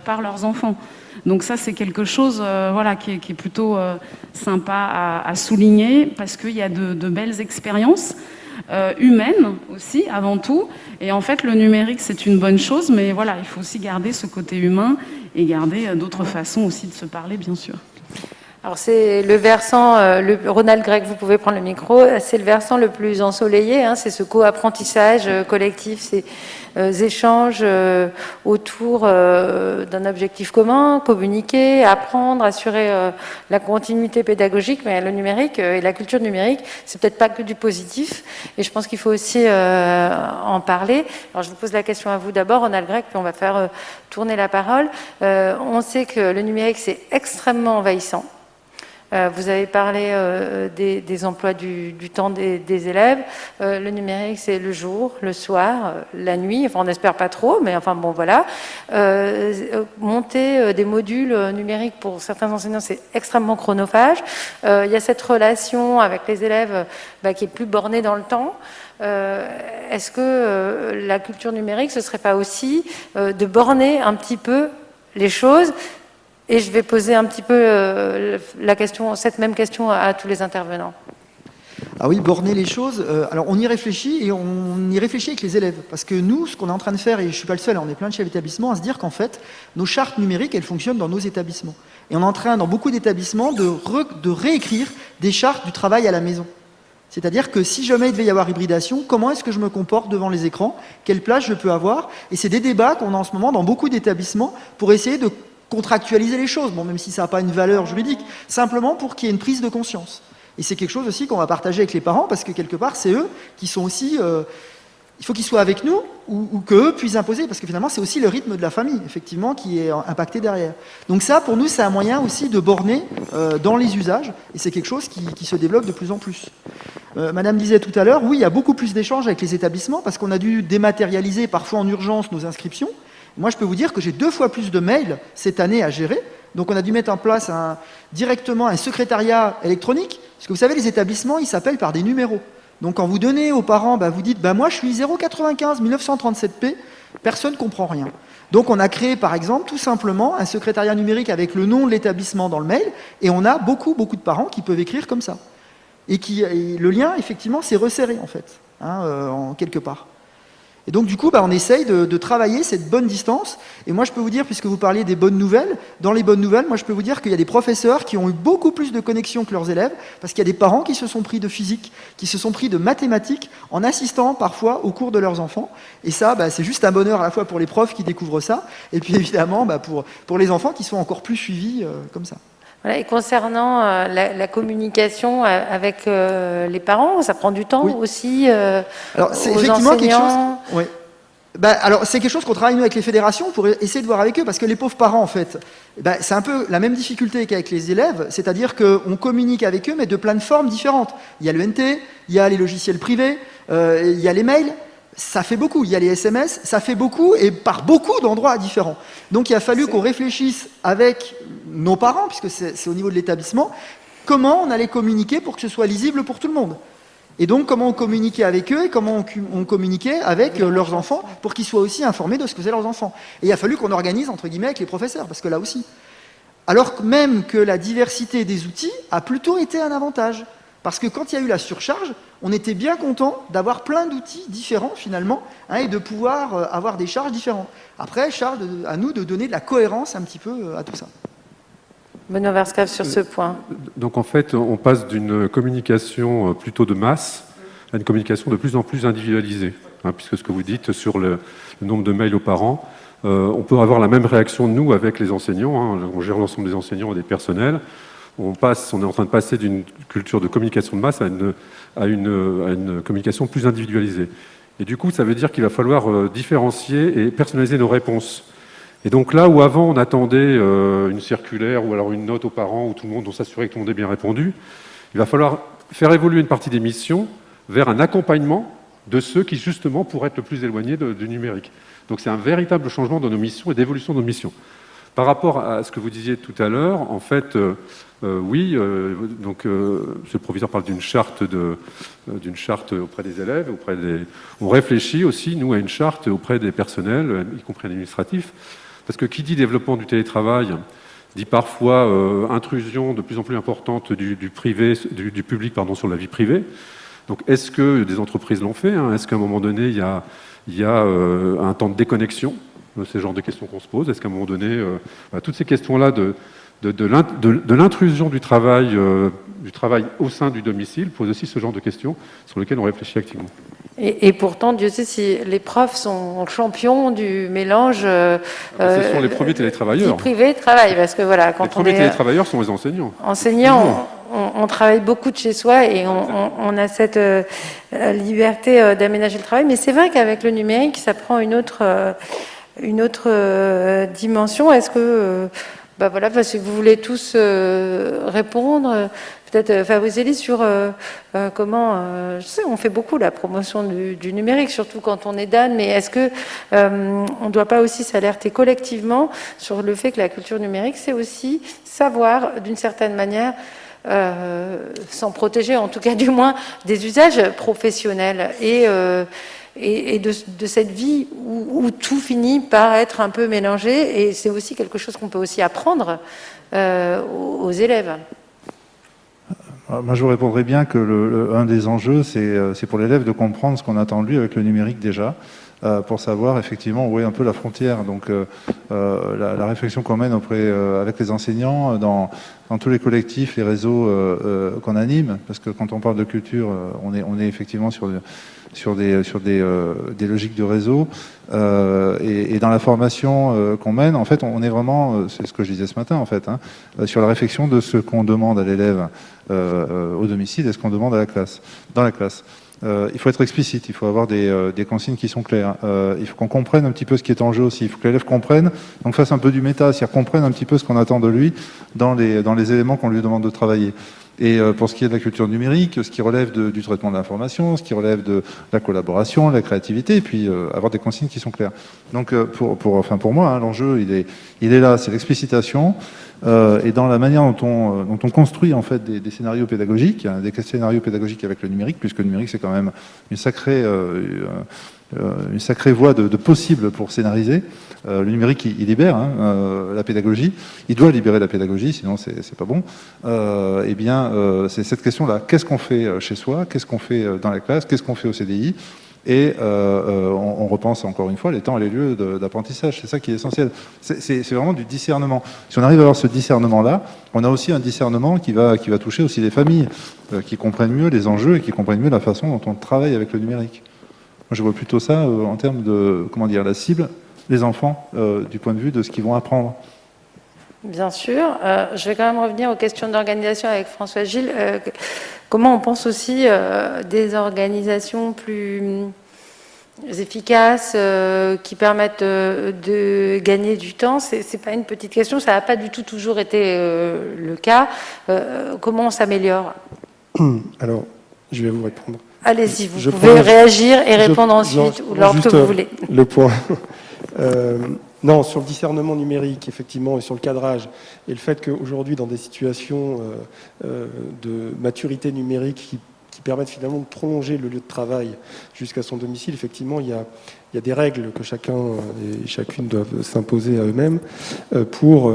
par leurs enfants. Donc ça, c'est quelque chose euh, voilà, qui est, plutôt euh, sympa à, souligner parce qu'il y a de, belles expériences euh, humaines aussi, avant tout. Et en fait, le numérique, c'est une bonne chose, mais voilà, il faut aussi garder ce côté humain et garder d'autres façons aussi de se parler, bien sûr. Alors c'est le versant, le, Ronald Gregg, vous pouvez prendre le micro, c'est le versant le plus ensoleillé, hein, c'est ce co-apprentissage collectif, c'est euh, échanges euh, autour euh, d'un objectif commun, communiquer, apprendre, assurer la continuité pédagogique, mais le numérique et la culture numérique, c'est peut-être pas que du positif, et je pense qu'il faut aussi en parler. Alors je vous pose la question à vous d'abord, Ronald Grec, puis on va faire tourner la parole. on sait que le numérique, c'est extrêmement envahissant. Euh, vous avez parlé euh, des, emplois du, temps des, élèves. Euh, le numérique, c'est le jour, le soir, la nuit. Enfin, on n'espère pas trop, mais enfin bon, voilà. monter des modules numériques pour certains enseignants, c'est extrêmement chronophage. Il y a cette relation avec les élèves bah, qui est plus bornée dans le temps. Est-ce que la culture numérique, ce serait pas aussi de borner un petit peu les choses et je vais poser un petit peu euh, la question, cette même question à, tous les intervenants. Ah oui, borner les choses. Euh, alors on y réfléchit et on y réfléchit avec les élèves. Parce que nous, ce qu'on est en train de faire, et je ne suis pas le seul, on est plein de chefs d'établissement à se dire qu'en fait, nos chartes numériques, elles fonctionnent dans nos établissements. Et on est en train, dans beaucoup d'établissements, de, de réécrire des chartes du travail à la maison. C'est-à-dire que si jamais il devait y avoir hybridation, comment est-ce que je me comporte devant les écrans? Quelle place je peux avoir? Et c'est des débats qu'on a en ce moment dans beaucoup d'établissements pour essayer de contractualiser les choses, bon, même si ça n'a pas une valeur juridique, simplement pour qu'il y ait une prise de conscience. Et c'est quelque chose aussi qu'on va partager avec les parents, parce que quelque part, c'est eux qui sont aussi euh, il faut qu'ils soient avec nous ou, ou qu'eux puissent imposer, parce que finalement, c'est aussi le rythme de la famille, effectivement, qui est impacté derrière. Donc ça, pour nous, c'est un moyen aussi de borner euh, dans les usages, et c'est quelque chose qui, se développe de plus en plus. Euh, Madame disait tout à l'heure, oui, il y a beaucoup plus d'échanges avec les établissements, parce qu'on a dû dématérialiser parfois en urgence nos inscriptions. Moi, je peux vous dire que j'ai deux fois plus de mails cette année à gérer, donc on a dû mettre en place directement un secrétariat électronique, parce que vous savez, les établissements, ils s'appellent par des numéros. Donc quand vous donnez aux parents, bah, vous dites bah, moi je suis 095 1937P, personne ne comprend rien. Donc on a créé par exemple tout simplement un secrétariat numérique avec le nom de l'établissement dans le mail et on a beaucoup beaucoup de parents qui peuvent écrire comme ça. Et, qui, le lien effectivement s'est resserré en fait, hein, euh, en quelque part. Et donc du coup, bah, on essaye de, travailler cette bonne distance. Et moi, je peux vous dire, puisque vous parliez des bonnes nouvelles, dans les bonnes nouvelles, moi, je peux vous dire qu'il y a des professeurs qui ont eu beaucoup plus de connexion que leurs élèves, parce qu'il y a des parents qui se sont pris de physique, qui se sont pris de mathématiques, en assistant parfois au cours de leurs enfants. Et ça, bah, c'est juste un bonheur à la fois pour les profs qui découvrent ça, et puis évidemment bah, pour, pour les enfants qui sont encore plus suivis euh, comme ça et concernant euh, la, communication euh, avec euh, les parents, ça prend du temps aussi Alors c'est effectivement quelque chose. Bah, alors c'est quelque chose qu'on travaille nous avec les fédérations pour essayer de voir avec eux, parce que les pauvres parents en fait, bah, c'est un peu la même difficulté qu'avec les élèves, c'est-à-dire qu'on communique avec eux mais de plein de formes différentes. Il y a le NT, il y a les logiciels privés, il y a les mails, ça fait beaucoup. Il y a les SMS, ça fait beaucoup et par beaucoup d'endroits différents. Donc il a fallu qu'on réfléchisse avec nos parents, puisque c'est au niveau de l'établissement, comment on allait communiquer pour que ce soit lisible pour tout le monde. Et donc comment on communiquait avec eux et comment on, communiquait avec euh, leurs enfants pour qu'ils soient aussi informés de ce que c'est leurs enfants. Et il a fallu qu'on organise entre guillemets avec les professeurs, parce que là aussi. Alors même que la diversité des outils a plutôt été un avantage. Parce que quand il y a eu la surcharge, on était bien content d'avoir plein d'outils différents finalement hein, et de pouvoir euh, avoir des charges différentes. Après, charge à nous de donner de la cohérence un petit peu euh, à tout ça. Benoît Verscave sur ce point. Donc en fait, on passe d'une communication euh, plutôt de masse à une communication de plus en plus individualisée. Hein, puisque ce que vous dites sur le, nombre de mails aux parents, on peut avoir la même réaction de nous avec les enseignants. Hein, on gère l'ensemble des enseignants et des personnels on, passe, on est en train de passer d'une culture de communication de masse à une, communication plus individualisée. Et du coup, ça veut dire qu'il va falloir euh, différencier et personnaliser nos réponses. Et donc là où avant on attendait euh, une circulaire ou alors une note aux parents où tout le monde, on s'assurait que tout le monde ait bien répondu, il va falloir faire évoluer une partie des missions vers un accompagnement de ceux qui justement pourraient être le plus éloignés du numérique. Donc c'est un véritable changement de nos missions et d'évolution de nos missions. Par rapport à ce que vous disiez tout à l'heure, en fait, euh, euh, oui, euh, donc ce proviseur parle d'une charte, auprès des élèves, auprès des. On réfléchit aussi nous à une charte auprès des personnels, y compris administratifs, parce que qui dit développement du télétravail dit parfois intrusion de plus en plus importante du, public pardon, sur la vie privée. Donc est-ce que des entreprises l'ont fait hein? Est-ce qu'à un moment donné, il y a un temps de déconnexion? C'est le genre de questions qu'on se pose. Est-ce qu'à un moment donné, euh, bah, toutes ces questions-là de, de, l'intrusion du travail, euh, du travail au sein du domicile posent aussi ce genre de questions sur lesquelles on réfléchit activement. Et, pourtant, Dieu sait si les profs sont champions du mélange. Euh, ah, ce sont les premiers télétravailleurs. Privé travail, parce que voilà, quand les premiers télétravailleurs sont les enseignants. Enseignants, on, travaille beaucoup de chez soi et on, a cette liberté d'aménager le travail. Mais c'est vrai qu'avec le numérique, ça prend une autre une autre euh, dimension. Est-ce que, euh, bah voilà, si vous voulez tous euh, répondre, peut-être Fabrice sur comment, je sais, on fait beaucoup la promotion du, numérique, surtout quand on est Dan, mais est-ce que on ne doit pas aussi s'alerter collectivement sur le fait que la culture numérique, c'est aussi savoir, d'une certaine manière, s'en protéger, en tout cas du moins, des usages professionnels et et, de, cette vie où, tout finit par être un peu mélangé. Et c'est aussi quelque chose qu'on peut aussi apprendre euh, aux, élèves. Euh, moi, je vous répondrai bien que le, un des enjeux, euh, c'est pour l'élève de comprendre ce qu'on attend de lui avec le numérique déjà. Euh, pour savoir effectivement où est un peu la frontière. Donc euh, euh, la, réflexion qu'on mène auprès, avec les enseignants, dans, tous les collectifs, les réseaux qu'on anime, parce que quand on parle de culture, on, est, on est effectivement sur, sur, des, sur des, des logiques de réseau. Et, dans la formation qu'on mène, en fait, on est vraiment, c'est ce que je disais ce matin en fait, hein, sur la réflexion de ce qu'on demande à l'élève au domicile et ce qu'on demande à la classe, dans la classe. Il faut être explicite, il faut avoir des, consignes qui sont claires. il faut qu'on comprenne un petit peu ce qui est en jeu aussi. Il faut que l'élève comprenne, donc fasse un peu du méta, c'est-à-dire comprenne un petit peu ce qu'on attend de lui dans les, dans les éléments qu'on lui demande de travailler. Et euh, pour ce qui est de la culture numérique, ce qui relève du traitement de l'information, ce qui relève de la collaboration, de la créativité, et puis euh, avoir des consignes qui sont claires. Donc euh, pour, pour, enfin pour moi, hein, l'enjeu, il est, il est là, c'est l'explicitation, et dans la manière dont on, on construit en fait des, scénarios pédagogiques, hein, des scénarios pédagogiques avec le numérique, puisque le numérique c'est quand même une sacrée, une sacrée voie de, possible pour scénariser. Euh, le numérique, il, libère hein, euh, la pédagogie. Il doit libérer la pédagogie, sinon c'est pas bon. Euh, eh bien, c'est cette question-là. Qu'est-ce qu'on fait chez soi? Qu'est-ce qu'on fait dans la classe? Qu'est-ce qu'on fait au CDI et on, repense encore une fois les temps et les lieux d'apprentissage. C'est ça qui est essentiel. C'est vraiment du discernement. Si on arrive à avoir ce discernement-là, on a aussi un discernement qui va, qui va toucher aussi les familles, qui comprennent mieux les enjeux et qui comprennent mieux la façon dont on travaille avec le numérique. Moi, je vois plutôt ça en termes de, comment dire, la cible les enfants euh, du point de vue de ce qu'ils vont apprendre. Bien sûr. Euh, je vais quand même revenir aux questions d'organisation avec François Gilles. Euh, comment on pense aussi des organisations plus efficaces qui permettent de gagner du temps? Ce n'est pas une petite question, ça n'a pas du tout toujours été le cas. comment on s'améliore? Alors, je vais vous répondre. Allez-y, vous pouvez réagir et répondre ensuite, ou lors que vous voulez. Le point. Euh, non, sur le discernement numérique, effectivement, et sur le cadrage, et le fait qu'aujourd'hui, dans des situations euh, euh, de maturité numérique qui, permettent finalement de prolonger le lieu de travail jusqu'à son domicile, effectivement, il y, a, il y a, des règles que chacun et chacune doivent s'imposer à eux-mêmes pour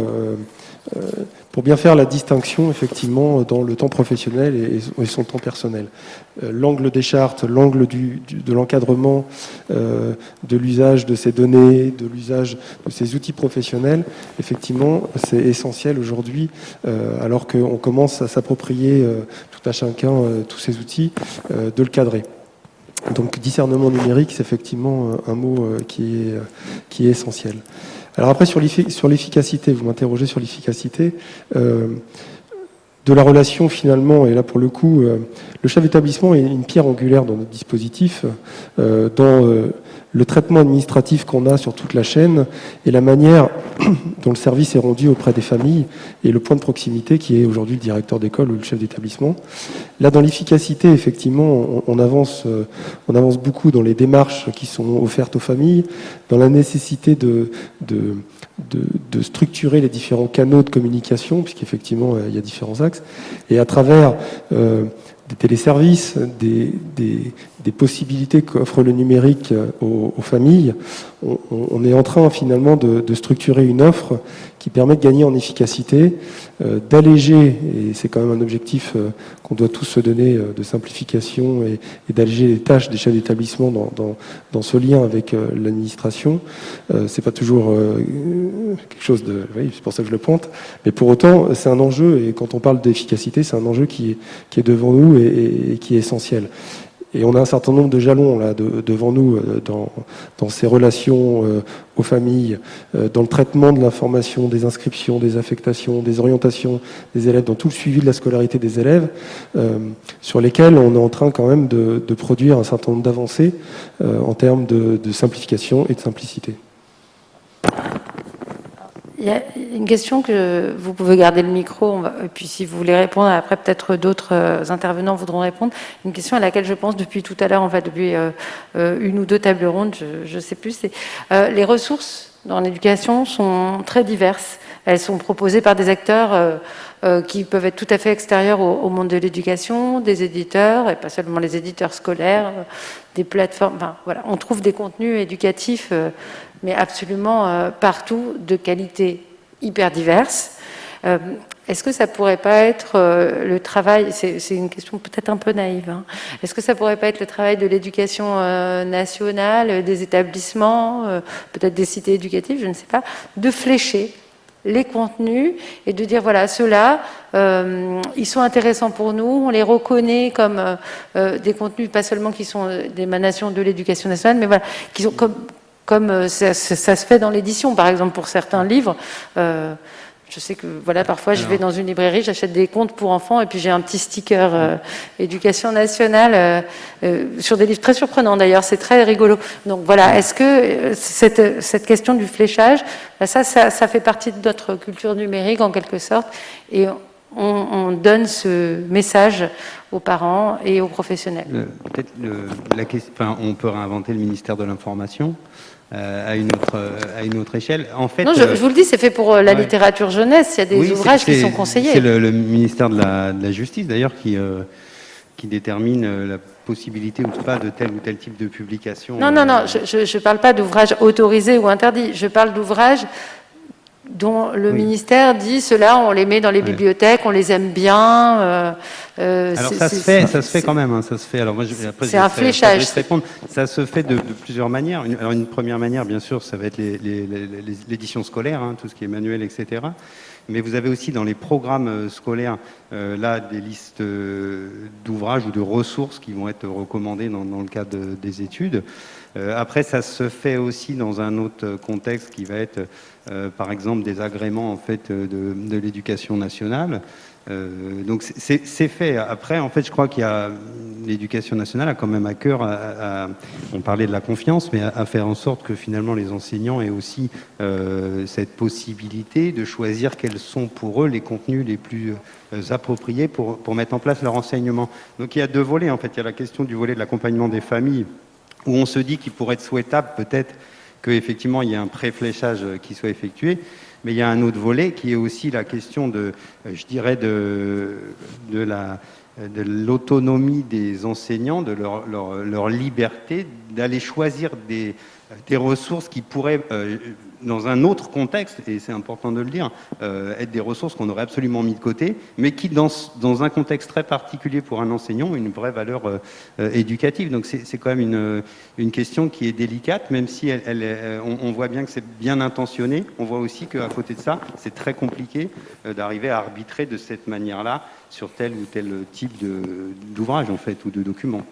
pour bien faire la distinction effectivement dans le temps professionnel et, son temps personnel. Euh, l'angle des chartes, l'angle de l'encadrement euh, de l'usage de ces données, de l'usage de ces outils professionnels, effectivement, c'est essentiel aujourd'hui, euh, alors qu'on commence à s'approprier tout à chacun tous ces outils, de le cadrer. Donc discernement numérique, c'est effectivement un mot qui est, qui est essentiel. Alors après, sur l'efficacité, vous m'interrogez sur l'efficacité euh, de la relation finalement, et là pour le coup, euh, le chef d'établissement est une pierre angulaire dans notre dispositif, euh, dans le traitement administratif qu'on a sur toute la chaîne et la manière dont le service est rendu auprès des familles et le point de proximité qui est aujourd'hui le directeur d'école ou le chef d'établissement. Là, dans l'efficacité, effectivement, on, avance, euh, on avance beaucoup dans les démarches qui sont offertes aux familles, dans la nécessité de, de, de, structurer les différents canaux de communication, puisqu'effectivement, euh, il y a différents axes, et à travers... Euh, des téléservices, des, possibilités qu'offre le numérique euh, aux, familles, on, est en train finalement de, structurer une offre qui permet de gagner en efficacité, euh, d'alléger, et c'est quand même un objectif euh, qu'on doit tous se donner de simplification et, d'alléger les tâches des chefs d'établissement dans, ce lien avec l'administration. c'est pas toujours quelque chose de... Oui, c'est pour ça que je le pointe. Mais pour autant, c'est un enjeu, et quand on parle d'efficacité, c'est un enjeu qui qui est devant nous et, qui est essentiel. Et on a un certain nombre de jalons là devant nous euh, dans, ces relations euh, aux familles, euh, dans le traitement de l'information, des inscriptions, des affectations, des orientations des élèves, dans tout le suivi de la scolarité des élèves, sur lesquels on est en train quand même de, produire un certain nombre d'avancées en termes de simplification et de simplicité. Il y a une question que vous pouvez garder le micro, et puis si vous voulez répondre, après peut-être d'autres euh, intervenants voudront répondre. Une question à laquelle je pense depuis tout à l'heure, en fait, depuis euh, euh, une ou deux tables rondes, je ne sais plus, les ressources dans l'éducation sont très diverses. Elles sont proposées par des acteurs qui peuvent être tout à fait extérieurs au, monde de l'éducation, des éditeurs, et pas seulement les éditeurs scolaires, des plateformes. Enfin, voilà, on trouve des contenus éducatifs mais absolument euh, partout, de qualité hyper diverse. Euh, est-ce que ça pourrait pas être euh, le travail, c'est une question peut-être un peu naïve, hein. est-ce que ça pourrait pas être le travail de l'éducation nationale, des établissements, peut-être des cités éducatives, je ne sais pas, de flécher les contenus et de dire voilà ceux-là ils sont intéressants pour nous on les reconnaît comme des contenus pas seulement qui sont d'émanation de l'éducation nationale mais voilà qui sont comme comme euh, ça, se fait dans l'édition, par exemple, pour certains livres. Euh, je sais que voilà, parfois je vais dans une librairie, j'achète des contes pour enfants et puis j'ai un petit sticker euh, éducation nationale euh, sur des livres très surprenants d'ailleurs, c'est très rigolo. Donc voilà, est-ce que cette, cette, question du fléchage, bah, ça, ça, ça, fait partie de notre culture numérique en quelque sorte et on, on donne ce message aux parents et aux professionnels. Peut-être la question, enfin, on peut réinventer le ministère de l'information. Euh, à, une autre, euh, à une autre échelle. En fait, non, je, euh, vous le dis, c'est fait pour la littérature jeunesse. Il y a des ouvrages qui sont conseillés. C'est le, ministère de la, de la Justice, d'ailleurs, qui, qui détermine la possibilité ou pas de tel ou tel type de publication. Non, non, non, je ne parle pas d'ouvrages autorisés ou interdits. Je parle d'ouvrages dont le ministère dit cela, on les met dans les bibliothèques, on les aime bien. Euh, euh, alors ça se fait, ça se fait quand même, hein, ça se fait. Alors moi, c'est un fléchage. Ça se fait de, plusieurs manières. Alors une première manière, bien sûr, ça va être l'édition scolaire, hein, tout ce qui est manuel, etc. Mais vous avez aussi dans les programmes euh, scolaires là des listes d'ouvrages ou de ressources qui vont être recommandées dans, le cadre des études. après, ça se fait aussi dans un autre contexte qui va être euh, par exemple des agréments en fait euh, de, l'éducation nationale. Euh, donc c'est fait. Après, en fait, je crois qu'il y a l'éducation nationale a quand même à cœur, à, on parlait de la confiance, mais à, faire en sorte que finalement les enseignants aient aussi cette possibilité de choisir quels sont pour eux les contenus les plus appropriés pour, pour mettre en place leur enseignement. Donc il y a deux volets en fait. Il y a la question du volet de l'accompagnement des familles, où on se dit qu'il pourrait être souhaitable peut-être qu'effectivement il y ait un préfléchage qui soit effectué. Mais il y a un autre volet qui est aussi la question de, euh, je dirais, de, de la de l'autonomie des enseignants, de leur, leur, liberté d'aller choisir des, des, ressources qui pourraient euh, dans un autre contexte, et c'est important de le dire, euh, être des ressources qu'on aurait absolument mis de côté, mais qui, dans, un contexte très particulier pour un enseignant, ont une vraie valeur euh, éducative. Donc c'est quand même une, question qui est délicate, même si on, voit bien que c'est bien intentionné, on voit aussi qu'à côté de ça, c'est très compliqué d'arriver à arbitrer de cette manière-là sur tel ou tel type d'ouvrage, en fait, ou de document.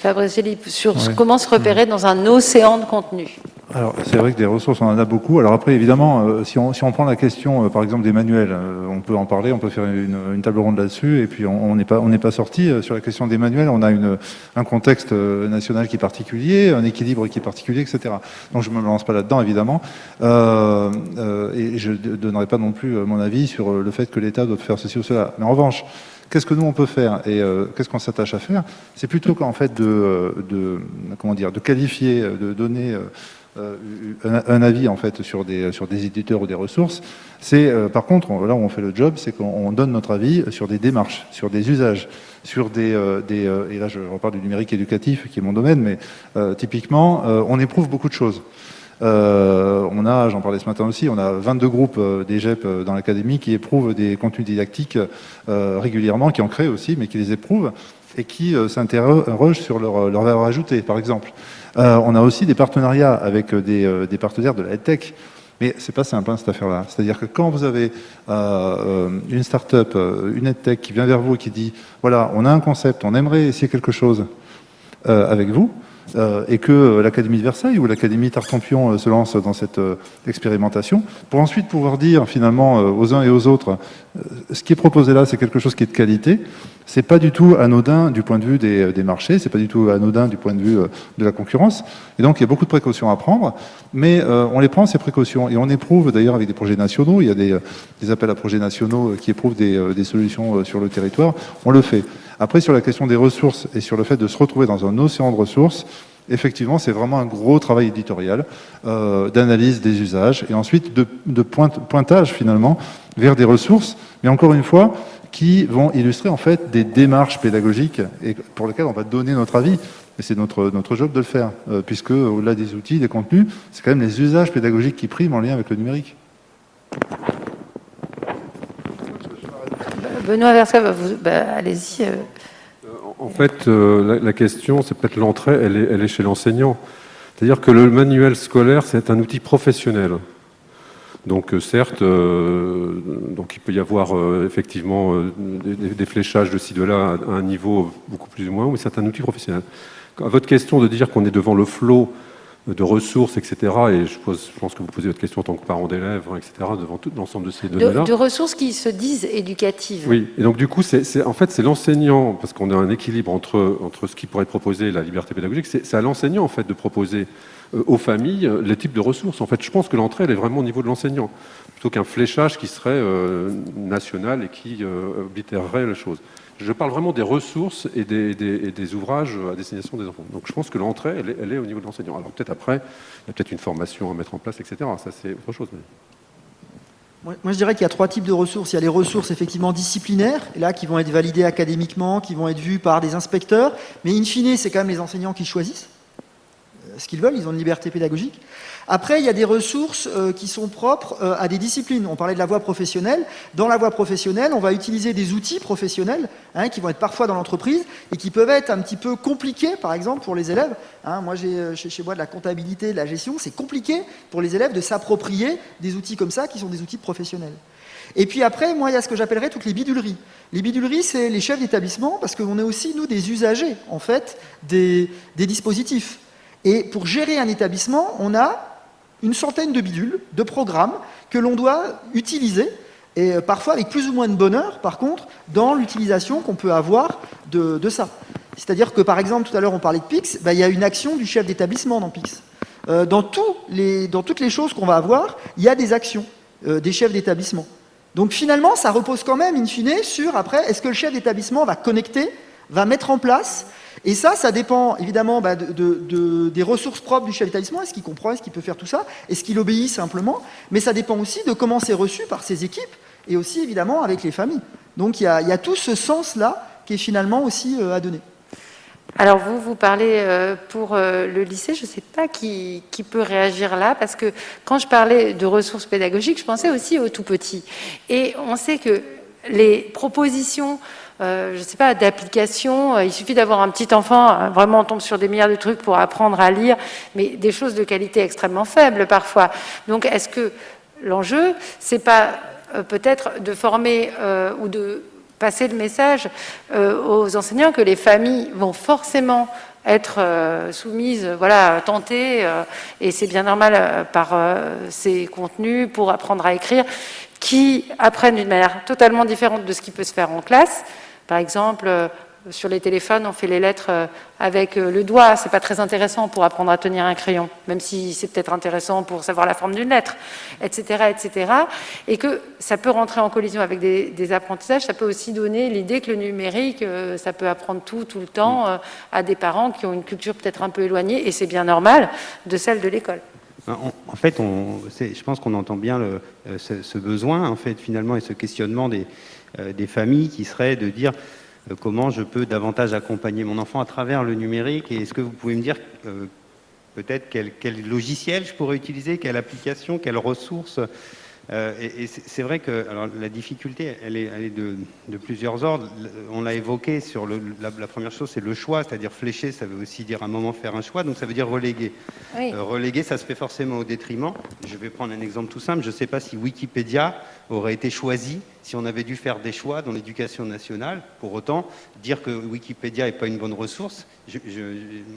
Fabrice sur comment se repérer dans un océan de contenu alors, c'est vrai que des ressources, on en a beaucoup. Alors après, évidemment, euh, si, on, si, on, prend la question, euh, par exemple, des manuels, euh, on peut en parler, on peut faire une, une table ronde là-dessus, et puis on n'est pas, on pas sorti. sur la question des manuels, on a une, un contexte national qui est particulier, un équilibre qui est particulier, etc. Donc je ne me lance pas là-dedans, évidemment. et je ne donnerai pas non plus mon avis sur le fait que l'État doit faire ceci ou cela. Mais en revanche, Qu'est-ce que nous on peut faire et qu'est-ce qu'on s'attache à faire C'est plutôt qu'en fait de, de, comment dire, de qualifier, de donner euh, un, avis en fait sur des, sur des éditeurs ou des ressources. C'est euh, par contre, là où on fait le job, c'est qu'on donne notre avis sur des démarches, sur des usages, sur des, euh, des et là je reparle du numérique éducatif qui est mon domaine, mais typiquement on éprouve beaucoup de choses. On a, j'en parlais ce matin aussi, on a 22 groupes des GEP dans l'académie qui éprouvent des contenus didactiques régulièrement, qui en créent aussi, mais qui les éprouvent et qui s'interrogent sur leur, leur valeur ajoutée, par exemple. Euh, on a aussi des partenariats avec euh, euh, des, partenaires de la tech. Mais c'est pas simple hein, cette affaire-là. C'est-à-dire que quand vous avez une start-up, une EdTech qui vient vers vous et qui dit voilà, on a un concept, on aimerait essayer quelque chose avec vous, et que l'Académie de Versailles ou l'Académie Tartampion se lance dans cette expérimentation, pour ensuite pouvoir dire finalement aux uns et aux autres ce qui est proposé là, c'est quelque chose qui est de qualité, c'est pas du tout anodin du point de vue des, euh, des marchés, c'est pas du tout anodin du point de vue euh, de la concurrence. Et donc, il y a beaucoup de précautions à prendre, mais euh, on les prend, ces précautions. Et on éprouve, d'ailleurs, avec des projets nationaux, il y a des, appels à projets nationaux qui éprouvent des, solutions sur le territoire, on le fait. Après, sur la question des ressources et sur le fait de se retrouver dans un océan de ressources, effectivement, c'est vraiment un gros travail éditorial euh, d'analyse des usages et ensuite de, de pointage, finalement, vers des ressources. Mais encore une fois, qui vont illustrer en fait des démarches pédagogiques et pour lesquelles on va donner notre avis. Et c'est notre, notre job de le faire, euh, puisque au-delà des outils, des contenus, c'est quand même les usages pédagogiques qui priment en lien avec le numérique. Benoît Versa, bah, allez-y. Euh. En fait, euh, la, question, c'est peut-être l'entrée, elle est, chez l'enseignant. C'est-à-dire que le manuel scolaire, c'est un outil professionnel. Donc euh, certes, euh, donc il peut y avoir euh, effectivement des, fléchages de ci de là à, un niveau beaucoup plus ou moins, mais c'est un outil professionnel. À votre question de dire qu'on est devant le flot de ressources, etc. Et je, pose, je, pense que vous posez votre question en tant que parent d'élèves, etc., devant tout l'ensemble de ces données-là. De, de, ressources qui se disent éducatives. Oui, et donc du coup, c'est en fait, c'est l'enseignant, parce qu'on a un équilibre entre, entre ce qui pourrait être proposé et la liberté pédagogique, c'est à l'enseignant, en fait, de proposer euh, aux familles euh, les types de ressources. En fait, je pense que l'entrée, elle est vraiment au niveau de l'enseignant, plutôt qu'un fléchage qui serait euh, national et qui oblitérerait les choses. Je parle vraiment des ressources et des, ouvrages à destination des enfants. Donc je pense que l'entrée, elle, est au niveau de l'enseignant. Alors peut-être après, il y a peut-être une formation à mettre en place, etc. Ça, c'est autre chose. Moi, je dirais qu'il y a trois types de ressources. Il y a les ressources effectivement disciplinaires, là, qui vont être validées académiquement, qui vont être vues par des inspecteurs, mais in fine, c'est quand même les enseignants qui choisissent ce qu'ils veulent, ils ont une liberté pédagogique. Après, il y a des ressources euh, qui sont propres euh, à des disciplines. On parlait de la voie professionnelle. Dans la voie professionnelle, on va utiliser des outils professionnels hein, qui vont être parfois dans l'entreprise et qui peuvent être un petit peu compliqués, par exemple, pour les élèves. Hein, moi, j'ai euh, chez, moi de la comptabilité, de la gestion. C'est compliqué pour les élèves de s'approprier des outils comme ça qui sont des outils professionnels. Et puis après, moi, il y a ce que j'appellerais toutes les biduleries. Les biduleries, c'est les chefs d'établissement, parce qu'on est aussi, nous, des usagers, en fait, des dispositifs. Et pour gérer un établissement, on a une centaine de bidules, de programmes que l'on doit utiliser, et euh, parfois avec plus ou moins de bonheur, par contre, dans l'utilisation qu'on peut avoir de, de ça. C'est-à-dire que, par exemple, tout à l'heure, on parlait de PIX, bah, il y a une action du chef d'établissement dans PIX. Euh, dans, toutes les choses qu'on va avoir, il y a des actions euh, des chefs d'établissement. Donc finalement, ça repose quand même, in fine, sur, après, est-ce que le chef d'établissement va connecter, va mettre en place et ça, ça dépend évidemment bah, de, de, de, des ressources propres du chef d'établissement, est-ce qu'il comprend, est-ce qu'il peut faire tout ça, est-ce qu'il obéit simplement, mais ça dépend aussi de comment c'est reçu par ses équipes et aussi évidemment avec les familles. Donc il y a, il y a tout ce sens-là qui est finalement aussi euh, à donner. Alors vous, vous parlez euh, pour euh, le lycée, je ne sais pas qui, qui, peut réagir là, parce que quand je parlais de ressources pédagogiques, je pensais aussi aux tout petits. Et on sait que les propositions euh, je ne sais pas, d'application. Euh, il suffit d'avoir un petit enfant, euh, vraiment on tombe sur des milliards de trucs pour apprendre à lire, mais des choses de qualité extrêmement faible parfois. Donc est-ce que l'enjeu, c'est pas peut-être de former ou de passer le message aux enseignants que les familles vont forcément être soumises, voilà, tentées, et c'est bien normal par ces contenus pour apprendre à écrire, qui apprennent d'une manière totalement différente de ce qui peut se faire en classe, par exemple, euh, sur les téléphones, on fait les lettres euh, avec euh, le doigt. C'est pas très intéressant pour apprendre à tenir un crayon, même si c'est peut-être intéressant pour savoir la forme d'une lettre, etc., etc. Et que ça peut rentrer en collision avec des, des apprentissages. Ça peut aussi donner l'idée que le numérique, ça peut apprendre tout, tout le temps à des parents qui ont une culture peut-être un peu éloignée, et c'est bien normal, de celle de l'école. En, fait, on, je pense qu'on entend bien le, ce, ce, besoin, en fait, finalement, et ce questionnement des, des familles qui seraient de dire euh, comment je peux davantage accompagner mon enfant à travers le numérique et est-ce que vous pouvez me dire euh, peut-être quel, quel, logiciel je pourrais utiliser, quelle application, quelles ressources euh, et, et c'est vrai que alors, la difficulté, elle est, elle est de, de, plusieurs ordres. On l'a évoqué sur le, la, la, première chose, c'est le choix, c'est-à-dire flécher, ça veut aussi dire à un moment faire un choix, donc ça veut dire reléguer. Oui. Euh, reléguer, ça se fait forcément au détriment. Je vais prendre un exemple tout simple. Je ne sais pas si Wikipédia aurait été choisi si on avait dû faire des choix dans l'éducation nationale. Pour autant, dire que Wikipédia n'est pas une bonne ressource, je, je,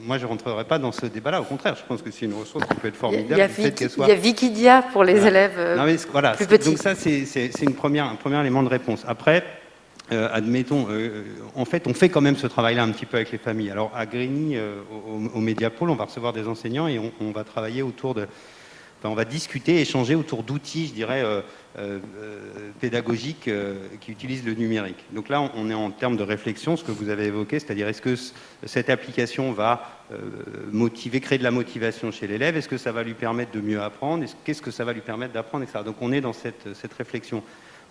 moi je ne rentrerai pas dans ce débat-là. Au contraire, je pense que c'est une ressource qui peut être formidable. Il y a, Wiki, soit... il y a Wikidia pour les voilà. élèves euh, non, mais, voilà, plus petits. Donc ça, c'est une première, un premier élément de réponse. Après, euh, admettons, euh, en fait, on fait quand même ce travail-là un petit peu avec les familles. Alors, à Grigny, euh, au, au Médiapôle, on va recevoir des enseignants et on, on va travailler autour de... Enfin, on va discuter, échanger autour d'outils, je dirais, pédagogiques qui utilisent le numérique. Donc là, on, est en termes de réflexion, ce que vous avez évoqué, c'est-à-dire est-ce que cette application va motiver, créer de la motivation chez l'élève Est-ce que ça va lui permettre de mieux apprendre Qu'est-ce que ça va lui permettre d'apprendre, etc. Donc on est dans cette, cette réflexion.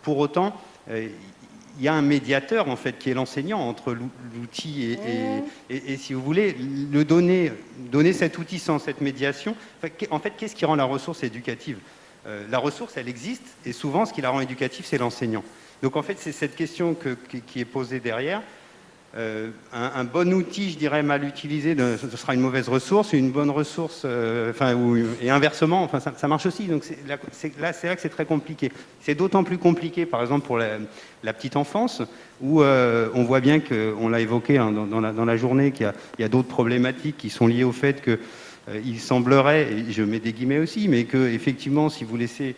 Pour autant, il y a un médiateur en fait qui est l'enseignant entre l'outil et, et, et, et, si vous voulez le donner, donner cet outil sans cette médiation. En fait, qu'est-ce qui rend la ressource éducative? Euh, La ressource, elle existe et souvent, ce qui la rend éducative, c'est l'enseignant. Donc en fait, c'est cette question que, qui est posée derrière. Euh, un, bon outil, je dirais, mal utilisé, ce sera une mauvaise ressource, une bonne ressource, euh, enfin, et inversement, enfin, ça, marche aussi. Donc là, c'est là, que c'est très compliqué. C'est d'autant plus compliqué, par exemple, pour la, petite enfance, où on voit bien qu'on l'a évoqué hein, dans, la, journée, qu'il y a d'autres problématiques qui sont liées au fait que il semblerait, et je mets des guillemets aussi, mais que effectivement, si vous laissez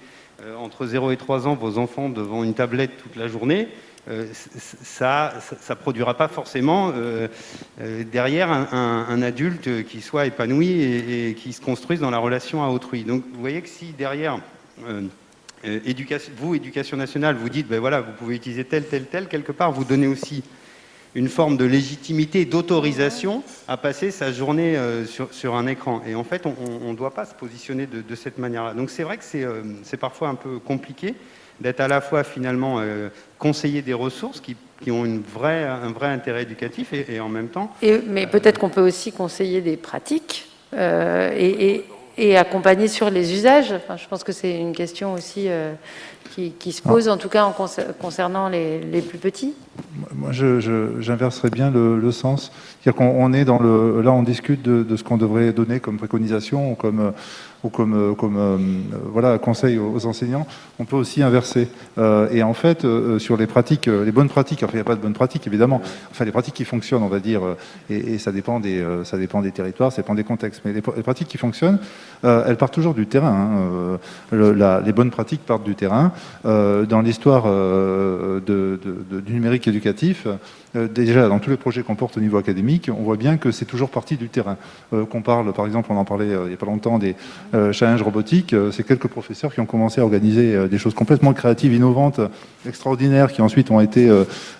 entre 0 et 3 ans vos enfants devant une tablette toute la journée, ça ne produira pas forcément derrière un, adulte qui soit épanoui et, qui se construise dans la relation à autrui. Donc vous voyez que si derrière euh, vous, éducation nationale, vous dites, ben voilà, vous pouvez utiliser tel, tel, tel, quelque part, vous donnez aussi une forme de légitimité, d'autorisation à passer sa journée euh, sur, un écran. Et en fait, on ne doit pas se positionner de, cette manière-là. Donc c'est vrai que euh, c'est parfois un peu compliqué d'être à la fois finalement conseiller des ressources qui, ont une vraie, un vrai intérêt éducatif et, en même temps... mais peut-être qu'on peut aussi conseiller des pratiques et et accompagner sur les usages. Enfin, je pense que c'est une question aussi euh, qui, se pose, en tout cas en concernant les, plus petits. Moi, j'inverserais bien le, sens. C'est-à-dire qu'on est dans le... Là, on discute de, de ce qu'on devrait donner comme préconisation, comme ou comme, euh, comme euh, voilà, conseil aux enseignants, on peut aussi inverser. Euh, et en fait, sur les pratiques, les bonnes pratiques, enfin il n'y a pas de bonnes pratiques évidemment, enfin les pratiques qui fonctionnent, on va dire, et, ça, dépend des, territoires, ça dépend des contextes, mais les, pratiques qui fonctionnent, elles partent toujours du terrain. Hein. les bonnes pratiques partent du terrain. dans l'histoire du numérique éducatif, déjà dans tous les projets qu'on porte au niveau académique, on voit bien que c'est toujours parti du terrain. qu'on parle, par exemple, on en parlait il n'y a pas longtemps des, challenge robotique, euh, c'est quelques professeurs qui ont commencé à organiser euh, des choses complètement créatives, innovantes, extraordinaires, qui ensuite ont été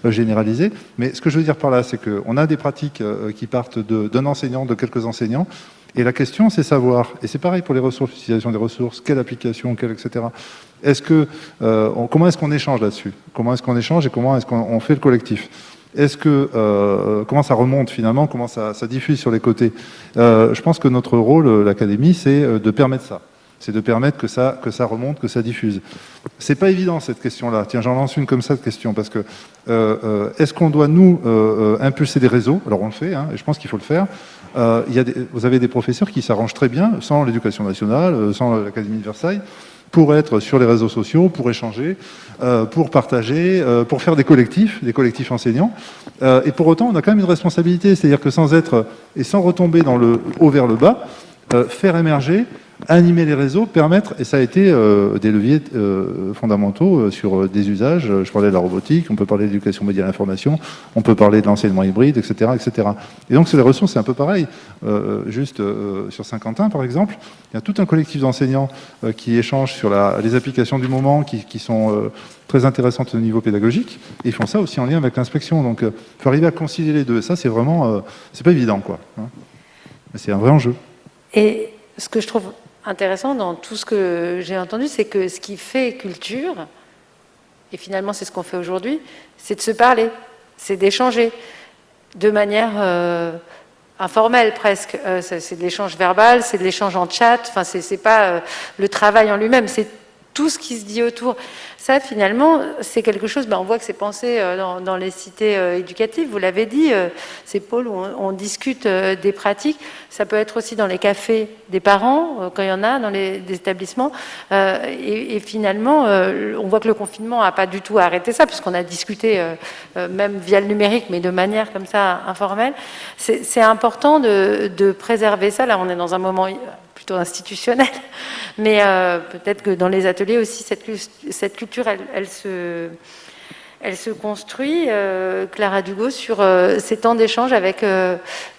généralisées. Mais ce que je veux dire par là, c'est qu'on a des pratiques qui partent d'un enseignant, de quelques enseignants, et la question, c'est savoir, et c'est pareil pour les ressources, l'utilisation des ressources, quelle application, quelle, etc. Est-ce que, comment est-ce qu'on échange là-dessus? Comment est-ce qu'on échange et comment est-ce qu'on fait le collectif? Est-ce que euh, comment ça remonte finalement? Comment ça, diffuse sur les côtés? Euh, Je pense que notre rôle, euh, l'académie, c'est de permettre ça. C'est de permettre que ça, que ça remonte, que ça diffuse. C'est pas évident cette question-là. Tiens, j'en lance une comme ça de question parce que est-ce qu'on doit nous impulser des réseaux? Alors on le fait, hein, et je pense qu'il faut le faire. Vous avez des professeurs qui s'arrangent très bien sans l'éducation nationale, sans l'académie de Versailles pour être sur les réseaux sociaux, pour échanger, euh, pour partager, euh, pour faire des collectifs, des collectifs enseignants. Euh, et pour autant, on a quand même une responsabilité, c'est-à-dire que sans être, et sans retomber dans le haut vers le bas, faire émerger animer les réseaux, permettre, et ça a été euh, des leviers euh, fondamentaux euh, sur des usages, je parlais de la robotique, on peut parler d'éducation média à l'information, on peut parler de l'enseignement hybride, etc., etc. Et donc sur les ressources, c'est un peu pareil. juste sur Saint-Quentin, par exemple, il y a tout un collectif d'enseignants qui échangent sur les applications du moment qui, sont très intéressantes au niveau pédagogique, et ils font ça aussi en lien avec l'inspection. Donc il faut arriver à concilier les deux. ça, c'est vraiment, c'est pas évident, quoi. Hein. C'est un vrai enjeu. Et ce que je trouve intéressant dans tout ce que j'ai entendu, c'est que ce qui fait culture, et finalement c'est ce qu'on fait aujourd'hui, c'est de se parler, c'est d'échanger de manière euh, informelle presque. Euh, c'est de l'échange verbal, c'est de l'échange en chat, enfin c'est pas euh, le travail en lui-même, c'est tout ce qui se dit autour. Ça, finalement, c'est quelque chose, ben, on voit que c'est pensé euh, dans, les cités euh, éducatives, vous l'avez dit, euh, c'est pôles où on, discute des pratiques. Ça peut être aussi dans les cafés des parents, quand il y en a, dans les, établissements. Et, finalement, on voit que le confinement n'a pas du tout arrêté ça, puisqu'on a discuté même via le numérique, mais de manière comme ça informelle. C'est important de, préserver ça. Là, on est dans un moment plutôt institutionnel. Mais peut-être que dans les ateliers aussi, cette, cette elle, se, construit, euh, Clara Dugo, sur euh, ces temps d'échange avec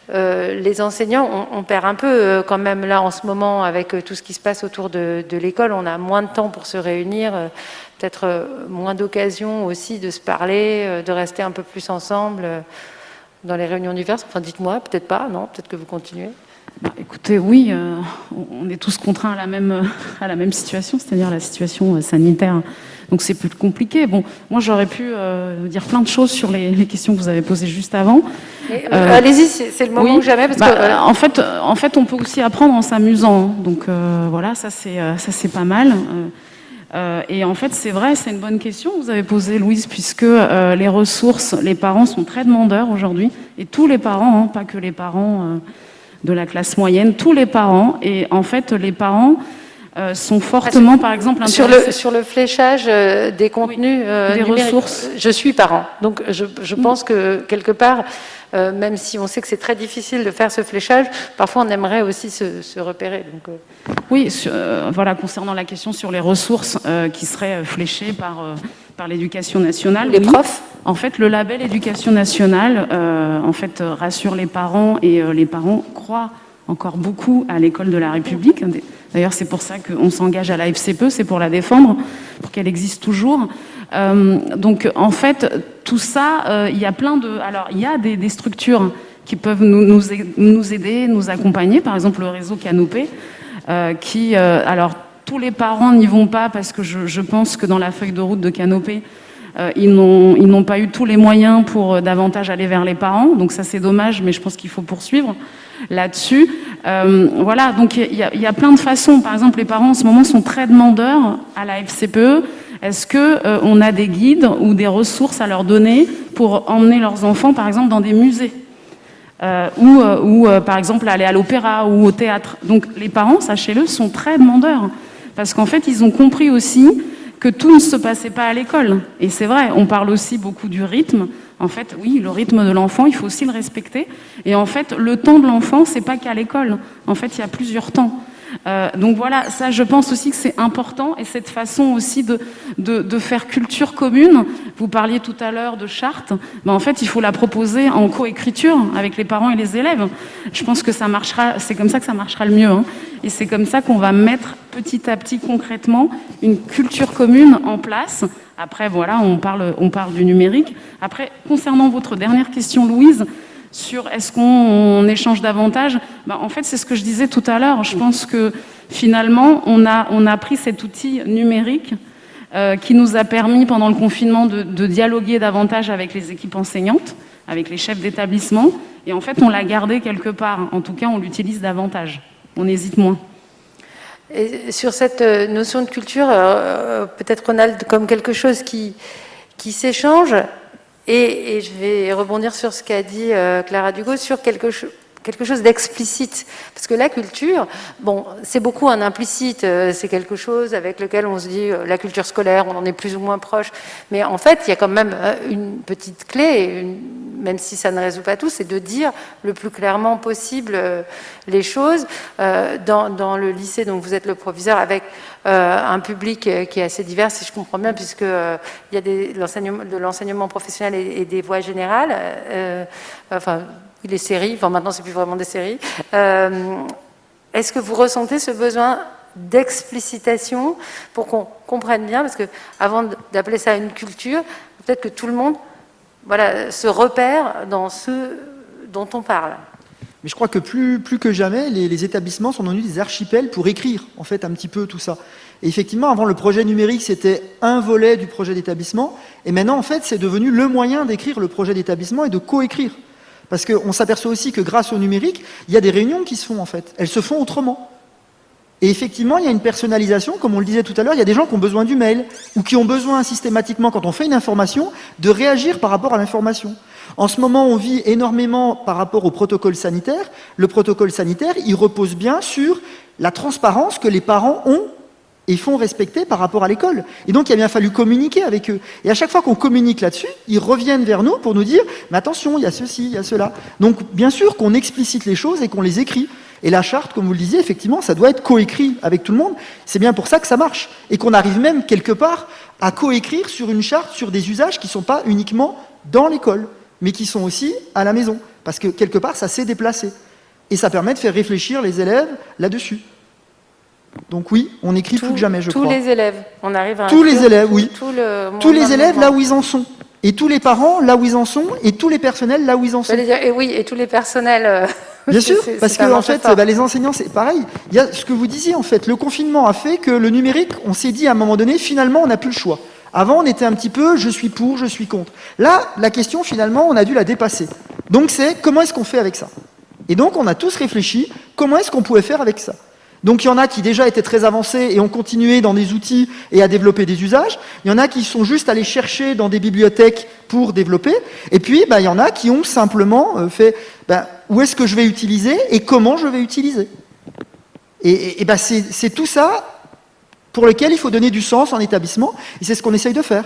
les enseignants. On, perd un peu quand même là en ce moment avec tout ce qui se passe autour de, l'école. On a moins de temps pour se réunir, peut-être moins d'occasions aussi de se parler, de rester un peu plus ensemble dans les réunions diverses. Enfin, dites-moi, peut-être pas, non Peut-être que vous continuez écoutez, oui, euh, on est tous contraints à la même, situation, c'est-à-dire la situation euh, sanitaire. Donc c'est plus compliqué. Bon, moi j'aurais pu euh, dire plein de choses sur les, questions que vous avez posées juste avant. Allez-y, c'est le moment ou jamais. Parce bah, que, en, fait, en fait, on peut aussi apprendre en s'amusant. Donc voilà, ça c'est pas mal. et en fait, c'est vrai, c'est une bonne question que vous avez posée, Louise, puisque les ressources, les parents sont très demandeurs aujourd'hui, et tous les parents, hein, pas que les parents de la classe moyenne, tous les parents. Et en fait, les parents, euh, sont fortement, par exemple, sur le sur le fléchage euh, des contenus, des ressources. Je suis parent, donc je, je pense que quelque part, même si on sait que c'est très difficile de faire ce fléchage, parfois on aimerait aussi se, se repérer. Donc, Oui, voilà, concernant la question sur les ressources qui seraient fléchées par par l'éducation nationale. Les profs En fait, le label éducation nationale en fait, rassure les parents et les parents croient encore beaucoup à l'école de la République. D'ailleurs, c'est pour ça qu'on s'engage à la FCPE, c'est pour la défendre, pour qu'elle existe toujours. Euh, donc, en fait, tout ça, euh, il y a plein de... Alors, il y a des, structures qui peuvent nous, aider, nous accompagner, par exemple le réseau Canopé, euh, qui... alors, tous les parents n'y vont pas parce que je, je, pense que dans la feuille de route de Canopé, ils n'ont pas eu tous les moyens pour davantage aller vers les parents. Donc ça, c'est dommage, mais je pense qu'il faut poursuivre là-dessus. Euh, voilà, donc il y, a plein de façons. Par exemple, les parents en ce moment sont très demandeurs à la FCPE. Est-ce euh, on a des guides ou des ressources à leur donner pour emmener leurs enfants, par exemple, dans des musées euh, ou, ou par exemple, aller à l'opéra ou au théâtre? Donc les parents, sachez-le, sont très demandeurs. Parce qu'en fait, ils ont compris aussi que tout ne se passait pas à l'école. Et c'est vrai, on parle aussi beaucoup du rythme. En fait, oui, le rythme de l'enfant, il faut aussi le respecter. Et en fait, le temps de l'enfant, c'est pas qu'à l'école. En fait, il y a plusieurs temps. Euh, donc voilà, ça je pense aussi que c'est important et cette façon aussi de, faire culture commune, vous parliez tout à l'heure de charte, ben en fait il faut la proposer en coécriture avec les parents et les élèves. Je pense que ça marchera, c'est comme ça que ça marchera le mieux hein. et c'est comme ça qu'on va mettre petit à petit concrètement une culture commune en place. Après voilà, on parle, on parle du numérique. Après, concernant votre dernière question Louise, sur est-ce qu'on échange davantage ben, En fait, c'est ce que je disais tout à l'heure. Je pense que finalement, on a, on a pris cet outil numérique euh, qui nous a permis, pendant le confinement, de, dialoguer davantage avec les équipes enseignantes, avec les chefs d'établissement. Et en fait, on l'a gardé quelque part. En tout cas, on l'utilise davantage. On hésite moins. Et sur cette euh, notion de culture, euh, peut-être Ronald, comme quelque chose qui, qui s'échange, et, je vais rebondir sur ce qu'a dit euh, Clara Dugo, sur quelque, chose d'explicite. Parce que la culture, bon, c'est beaucoup un implicite, euh, c'est quelque chose avec lequel on se dit, euh, la culture scolaire, on en est plus ou moins proche. Mais en fait, il y a quand même une petite clé, une, même si ça ne résout pas tout, c'est de dire le plus clairement possible les choses. Dans, le lycée, donc vous êtes le proviseur, avec un public qui est assez divers, si je comprends bien, puisqu'il il y a de l'enseignement professionnel et, des voies générales. enfin, les séries, enfin maintenant c'est plus vraiment des séries. Euh, est-ce que vous ressentez ce besoin d'explicitation pour qu'on comprenne bien? Parce que avant d'appeler ça une culture, peut-être que tout le monde voilà, se repère dans ce dont on parle. Mais je crois que plus, plus que jamais, les, établissements sont devenus des archipels pour écrire, en fait, un petit peu tout ça. Et effectivement, avant, le projet numérique, c'était un volet du projet d'établissement, et maintenant, en fait, c'est devenu le moyen d'écrire le projet d'établissement et de coécrire. Parce qu'on s'aperçoit aussi que grâce au numérique, il y a des réunions qui se font en fait. Elles se font autrement. Et effectivement, il y a une personnalisation, comme on le disait tout à l'heure, il y a des gens qui ont besoin du mail, ou qui ont besoin systématiquement, quand on fait une information, de réagir par rapport à l'information. En ce moment, on vit énormément par rapport au protocole sanitaire. Le protocole sanitaire, il repose bien sur la transparence que les parents ont et font respecter par rapport à l'école. Et donc, il a bien fallu communiquer avec eux. Et à chaque fois qu'on communique là-dessus, ils reviennent vers nous pour nous dire « mais attention, il y a ceci, il y a cela ». Donc, bien sûr qu'on explicite les choses et qu'on les écrit. Et la charte, comme vous le disiez, effectivement, ça doit être coécrit avec tout le monde. C'est bien pour ça que ça marche. Et qu'on arrive même, quelque part, à coécrire sur une charte, sur des usages qui ne sont pas uniquement dans l'école, mais qui sont aussi à la maison. Parce que, quelque part, ça s'est déplacé. Et ça permet de faire réfléchir les élèves là-dessus. Donc oui, on écrit plus que jamais, je crois. Tous les élèves, on arrive à... Tous les élèves, oui. tous les élèves là où ils en sont. Et tous les parents là où ils en sont, et tous les personnels là où ils en sont. Dire, et oui, et tous les personnels... Euh, Bien sûr, parce que en fait, bah, les enseignants, c'est pareil. Il y a ce que vous disiez, en fait, le confinement a fait que le numérique, on s'est dit à un moment donné, finalement, on n'a plus le choix. Avant, on était un petit peu, je suis pour, je suis contre. Là, la question, finalement, on a dû la dépasser. Donc c'est, comment est-ce qu'on fait avec ça? Et donc, on a tous réfléchi, comment est-ce qu'on pouvait faire avec ça? Donc il y en a qui déjà étaient très avancés et ont continué dans des outils et à développer des usages. Il y en a qui sont juste allés chercher dans des bibliothèques pour développer. Et puis bah, il y en a qui ont simplement euh, fait bah, où est-ce que je vais utiliser et comment je vais utiliser? Et, bah, c'est tout ça pour lequel il faut donner du sens en établissement, et c'est ce qu'on essaye de faire.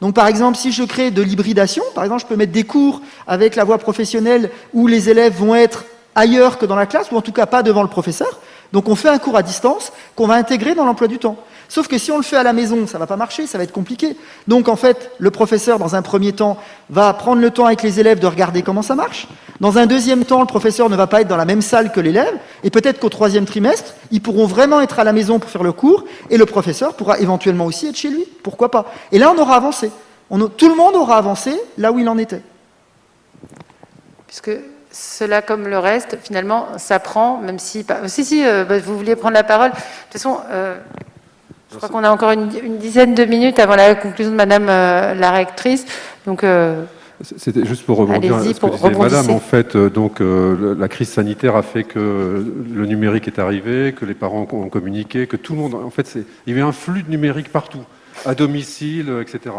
Donc par exemple, si je crée de l'hybridation, par exemple, je peux mettre des cours avec la voie professionnelle où les élèves vont être ailleurs que dans la classe, ou en tout cas pas devant le professeur. Donc on fait un cours à distance qu'on va intégrer dans l'emploi du temps. Sauf que si on le fait à la maison, ça ne va pas marcher, ça va être compliqué. Donc en fait, le professeur, dans un premier temps, va prendre le temps avec les élèves de regarder comment ça marche. Dans un deuxième temps, le professeur ne va pas être dans la même salle que l'élève, et peut-être qu'au troisième trimestre, ils pourront vraiment être à la maison pour faire le cours, et le professeur pourra éventuellement aussi être chez lui. Pourquoi pas? Et là, on aura avancé. tout le monde aura avancé là où il en était. Puisque cela, comme le reste, finalement, s'apprend, même si... Si, si, euh, bah, vous vouliez prendre la parole. De toute façon... Euh, je crois qu'on a encore une, dizaine de minutes avant la conclusion de Madame euh, la rectrice. Donc, c'était juste pour rebondir à ce que disait Madame. En fait, donc la crise sanitaire a fait que le numérique est arrivé, que les parents ont communiqué, que tout le monde. En fait, il y avait un flux de numérique partout, à domicile, etc.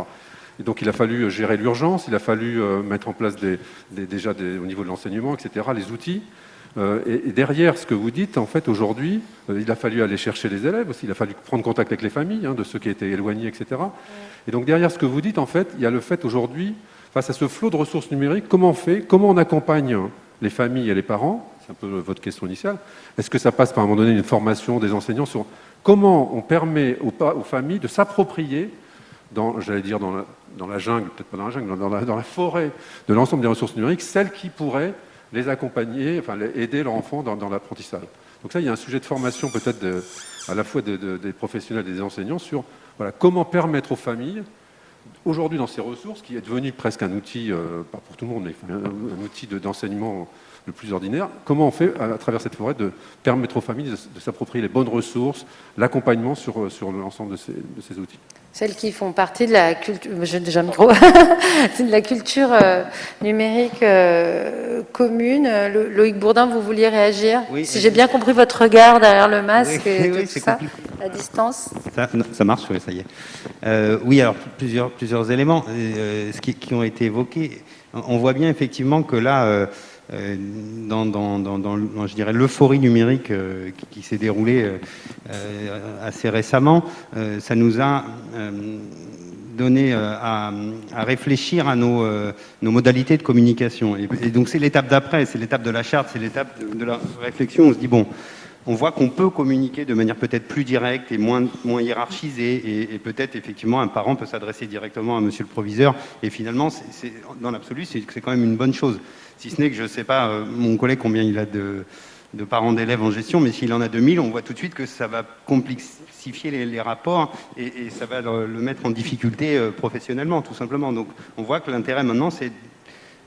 Et donc, il a fallu gérer l'urgence, il a fallu mettre en place des, déjà au niveau de l'enseignement, etc. Les outils. Euh, et, derrière ce que vous dites, en fait, aujourd'hui, euh, il a fallu aller chercher les élèves aussi, il a fallu prendre contact avec les familles, hein, de ceux qui étaient éloignés, etc. Et donc derrière ce que vous dites, en fait, il y a le fait aujourd'hui, face à ce flot de ressources numériques, comment on fait, comment on accompagne les familles et les parents, c'est un peu votre question initiale, est-ce que ça passe par un moment donné une formation des enseignants sur comment on permet aux, aux familles de s'approprier, dans, j'allais dire dans la, jungle, peut-être pas dans la jungle, dans la, dans la forêt de l'ensemble des ressources numériques, celles qui pourraient les accompagner, enfin aider leur enfant dans, l'apprentissage. Donc ça, il y a un sujet de formation peut-être à la fois des professionnels et des enseignants sur voilà, comment permettre aux familles, aujourd'hui dans ces ressources, qui est devenu presque un outil, euh, pas pour tout le monde, mais un, outil d'enseignement le plus ordinaire, comment on fait à, travers cette forêt de permettre aux familles de, s'approprier les bonnes ressources, l'accompagnement sur, sur l'ensemble de ces outils? Celles qui font partie de la culture, déjà micro, de la culture euh, numérique euh, commune. Loïc Bourdin, vous vouliez réagir? Si j'ai bien compris votre regard derrière le masque et tout ça, à distance. Ça, marche, oui, ça y est. Euh, oui, alors plusieurs, plusieurs éléments ce qui, qui, ont été évoqués. On voit bien effectivement que là, euh, dans, l'euphorie numérique euh, qui, s'est déroulée euh, assez récemment, ça nous a donné à, réfléchir à nos, nos, modalités de communication. Et, donc c'est l'étape d'après, c'est l'étape de la charte, c'est l'étape de, la réflexion. On se dit, bon, on voit qu'on peut communiquer de manière peut-être plus directe et moins, moins hiérarchisée, et, peut-être effectivement un parent peut s'adresser directement à monsieur le proviseur, et finalement, dans l'absolu, c'est quand même une bonne chose. Si ce n'est que je ne sais pas, euh, mon collègue, combien il a de, parents d'élèves en gestion, mais s'il en a 2000, on voit tout de suite que ça va complexifier les, rapports et, ça va le, mettre en difficulté euh, professionnellement, tout simplement. Donc on voit que l'intérêt maintenant, c'est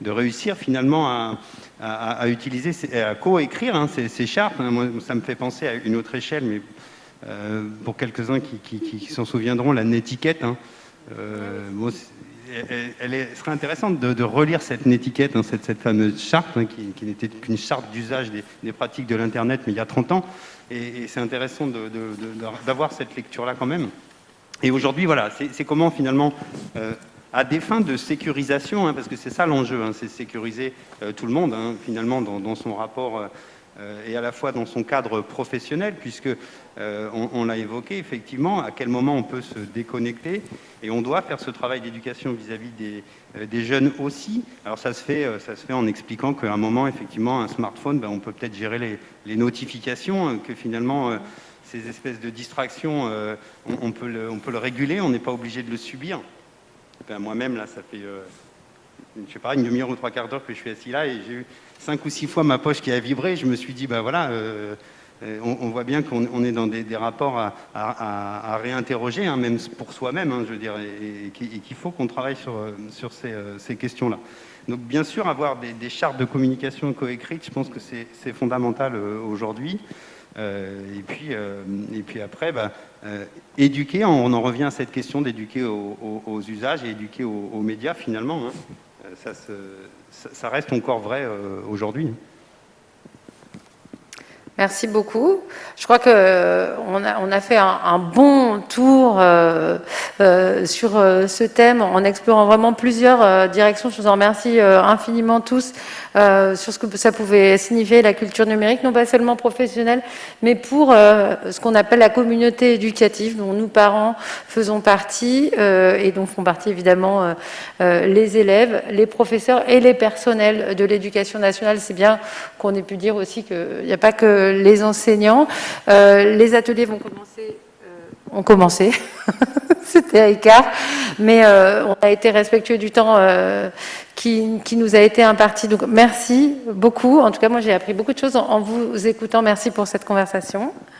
de réussir finalement à, utiliser, à co-écrire hein, ces, chartes. Moi, ça me fait penser à une autre échelle, mais euh, pour quelques-uns qui, s'en souviendront, la netiquette. Hein elle, serait intéressante de, relire cette étiquette, hein, cette, fameuse charte, hein, qui, n'était qu'une charte d'usage des, pratiques de l'Internet, mais il y a 30 ans. Et, c'est intéressant d'avoir cette lecture-là quand même. Et aujourd'hui, voilà, c'est comment finalement, euh, à des fins de sécurisation, hein, parce que c'est ça l'enjeu, c'est sécuriser euh, tout le monde, finalement, dans, son rapport euh, et à la fois dans son cadre professionnel, puisque euh, on, l'a évoqué effectivement, à quel moment on peut se déconnecter, et on doit faire ce travail d'éducation vis-à-vis euh, des, jeunes aussi. Alors ça se fait, ça se fait en expliquant qu'à un moment, effectivement, un smartphone, ben, on peut peut-être gérer les, notifications, que finalement ces espèces de distractions, on, peut le, on, peut le, réguler, on n'est pas obligé de le subir. Ben, moi-même, là, ça fait, je sais pas, une demi-heure ou trois quarts d'heure que je suis assis là, et j'ai eu cinq ou six fois ma poche qui a vibré, je me suis dit, ben voilà, euh, euh, on, voit bien qu'on est dans des, rapports à, réinterroger, hein, même pour soi-même, hein, je veux dire, et, qu'il faut qu'on travaille sur, sur ces, questions-là. Donc bien sûr, avoir des, chartes de communication coécrites, je pense que c'est fondamental euh, aujourd'hui. et, puis, et puis après, bah, éduquer, on en revient à cette question d'éduquer aux, usages et éduquer aux, médias finalement. Hein. Ça se, ça, reste encore vrai euh, aujourd'hui. Merci beaucoup. Je crois qu'on a, on a fait un, bon tour euh, euh, sur euh, ce thème en explorant vraiment plusieurs directions. Je vous en remercie infiniment tous sur ce que ça pouvait signifier la culture numérique, non pas seulement professionnelle, mais pour ce qu'on appelle la communauté éducative, dont nous, parents, faisons partie et dont font partie évidemment les élèves, les professeurs et les personnels de l'éducation nationale. C'est bien qu'on ait pu dire aussi qu'il n'y a pas que les enseignants. Euh, les ateliers vont commencer euh, ont commencé, c'était à écart, mais euh, on a été respectueux du temps qui, nous a été imparti. Donc merci beaucoup. En tout cas, moi j'ai appris beaucoup de choses en vous écoutant. Merci pour cette conversation.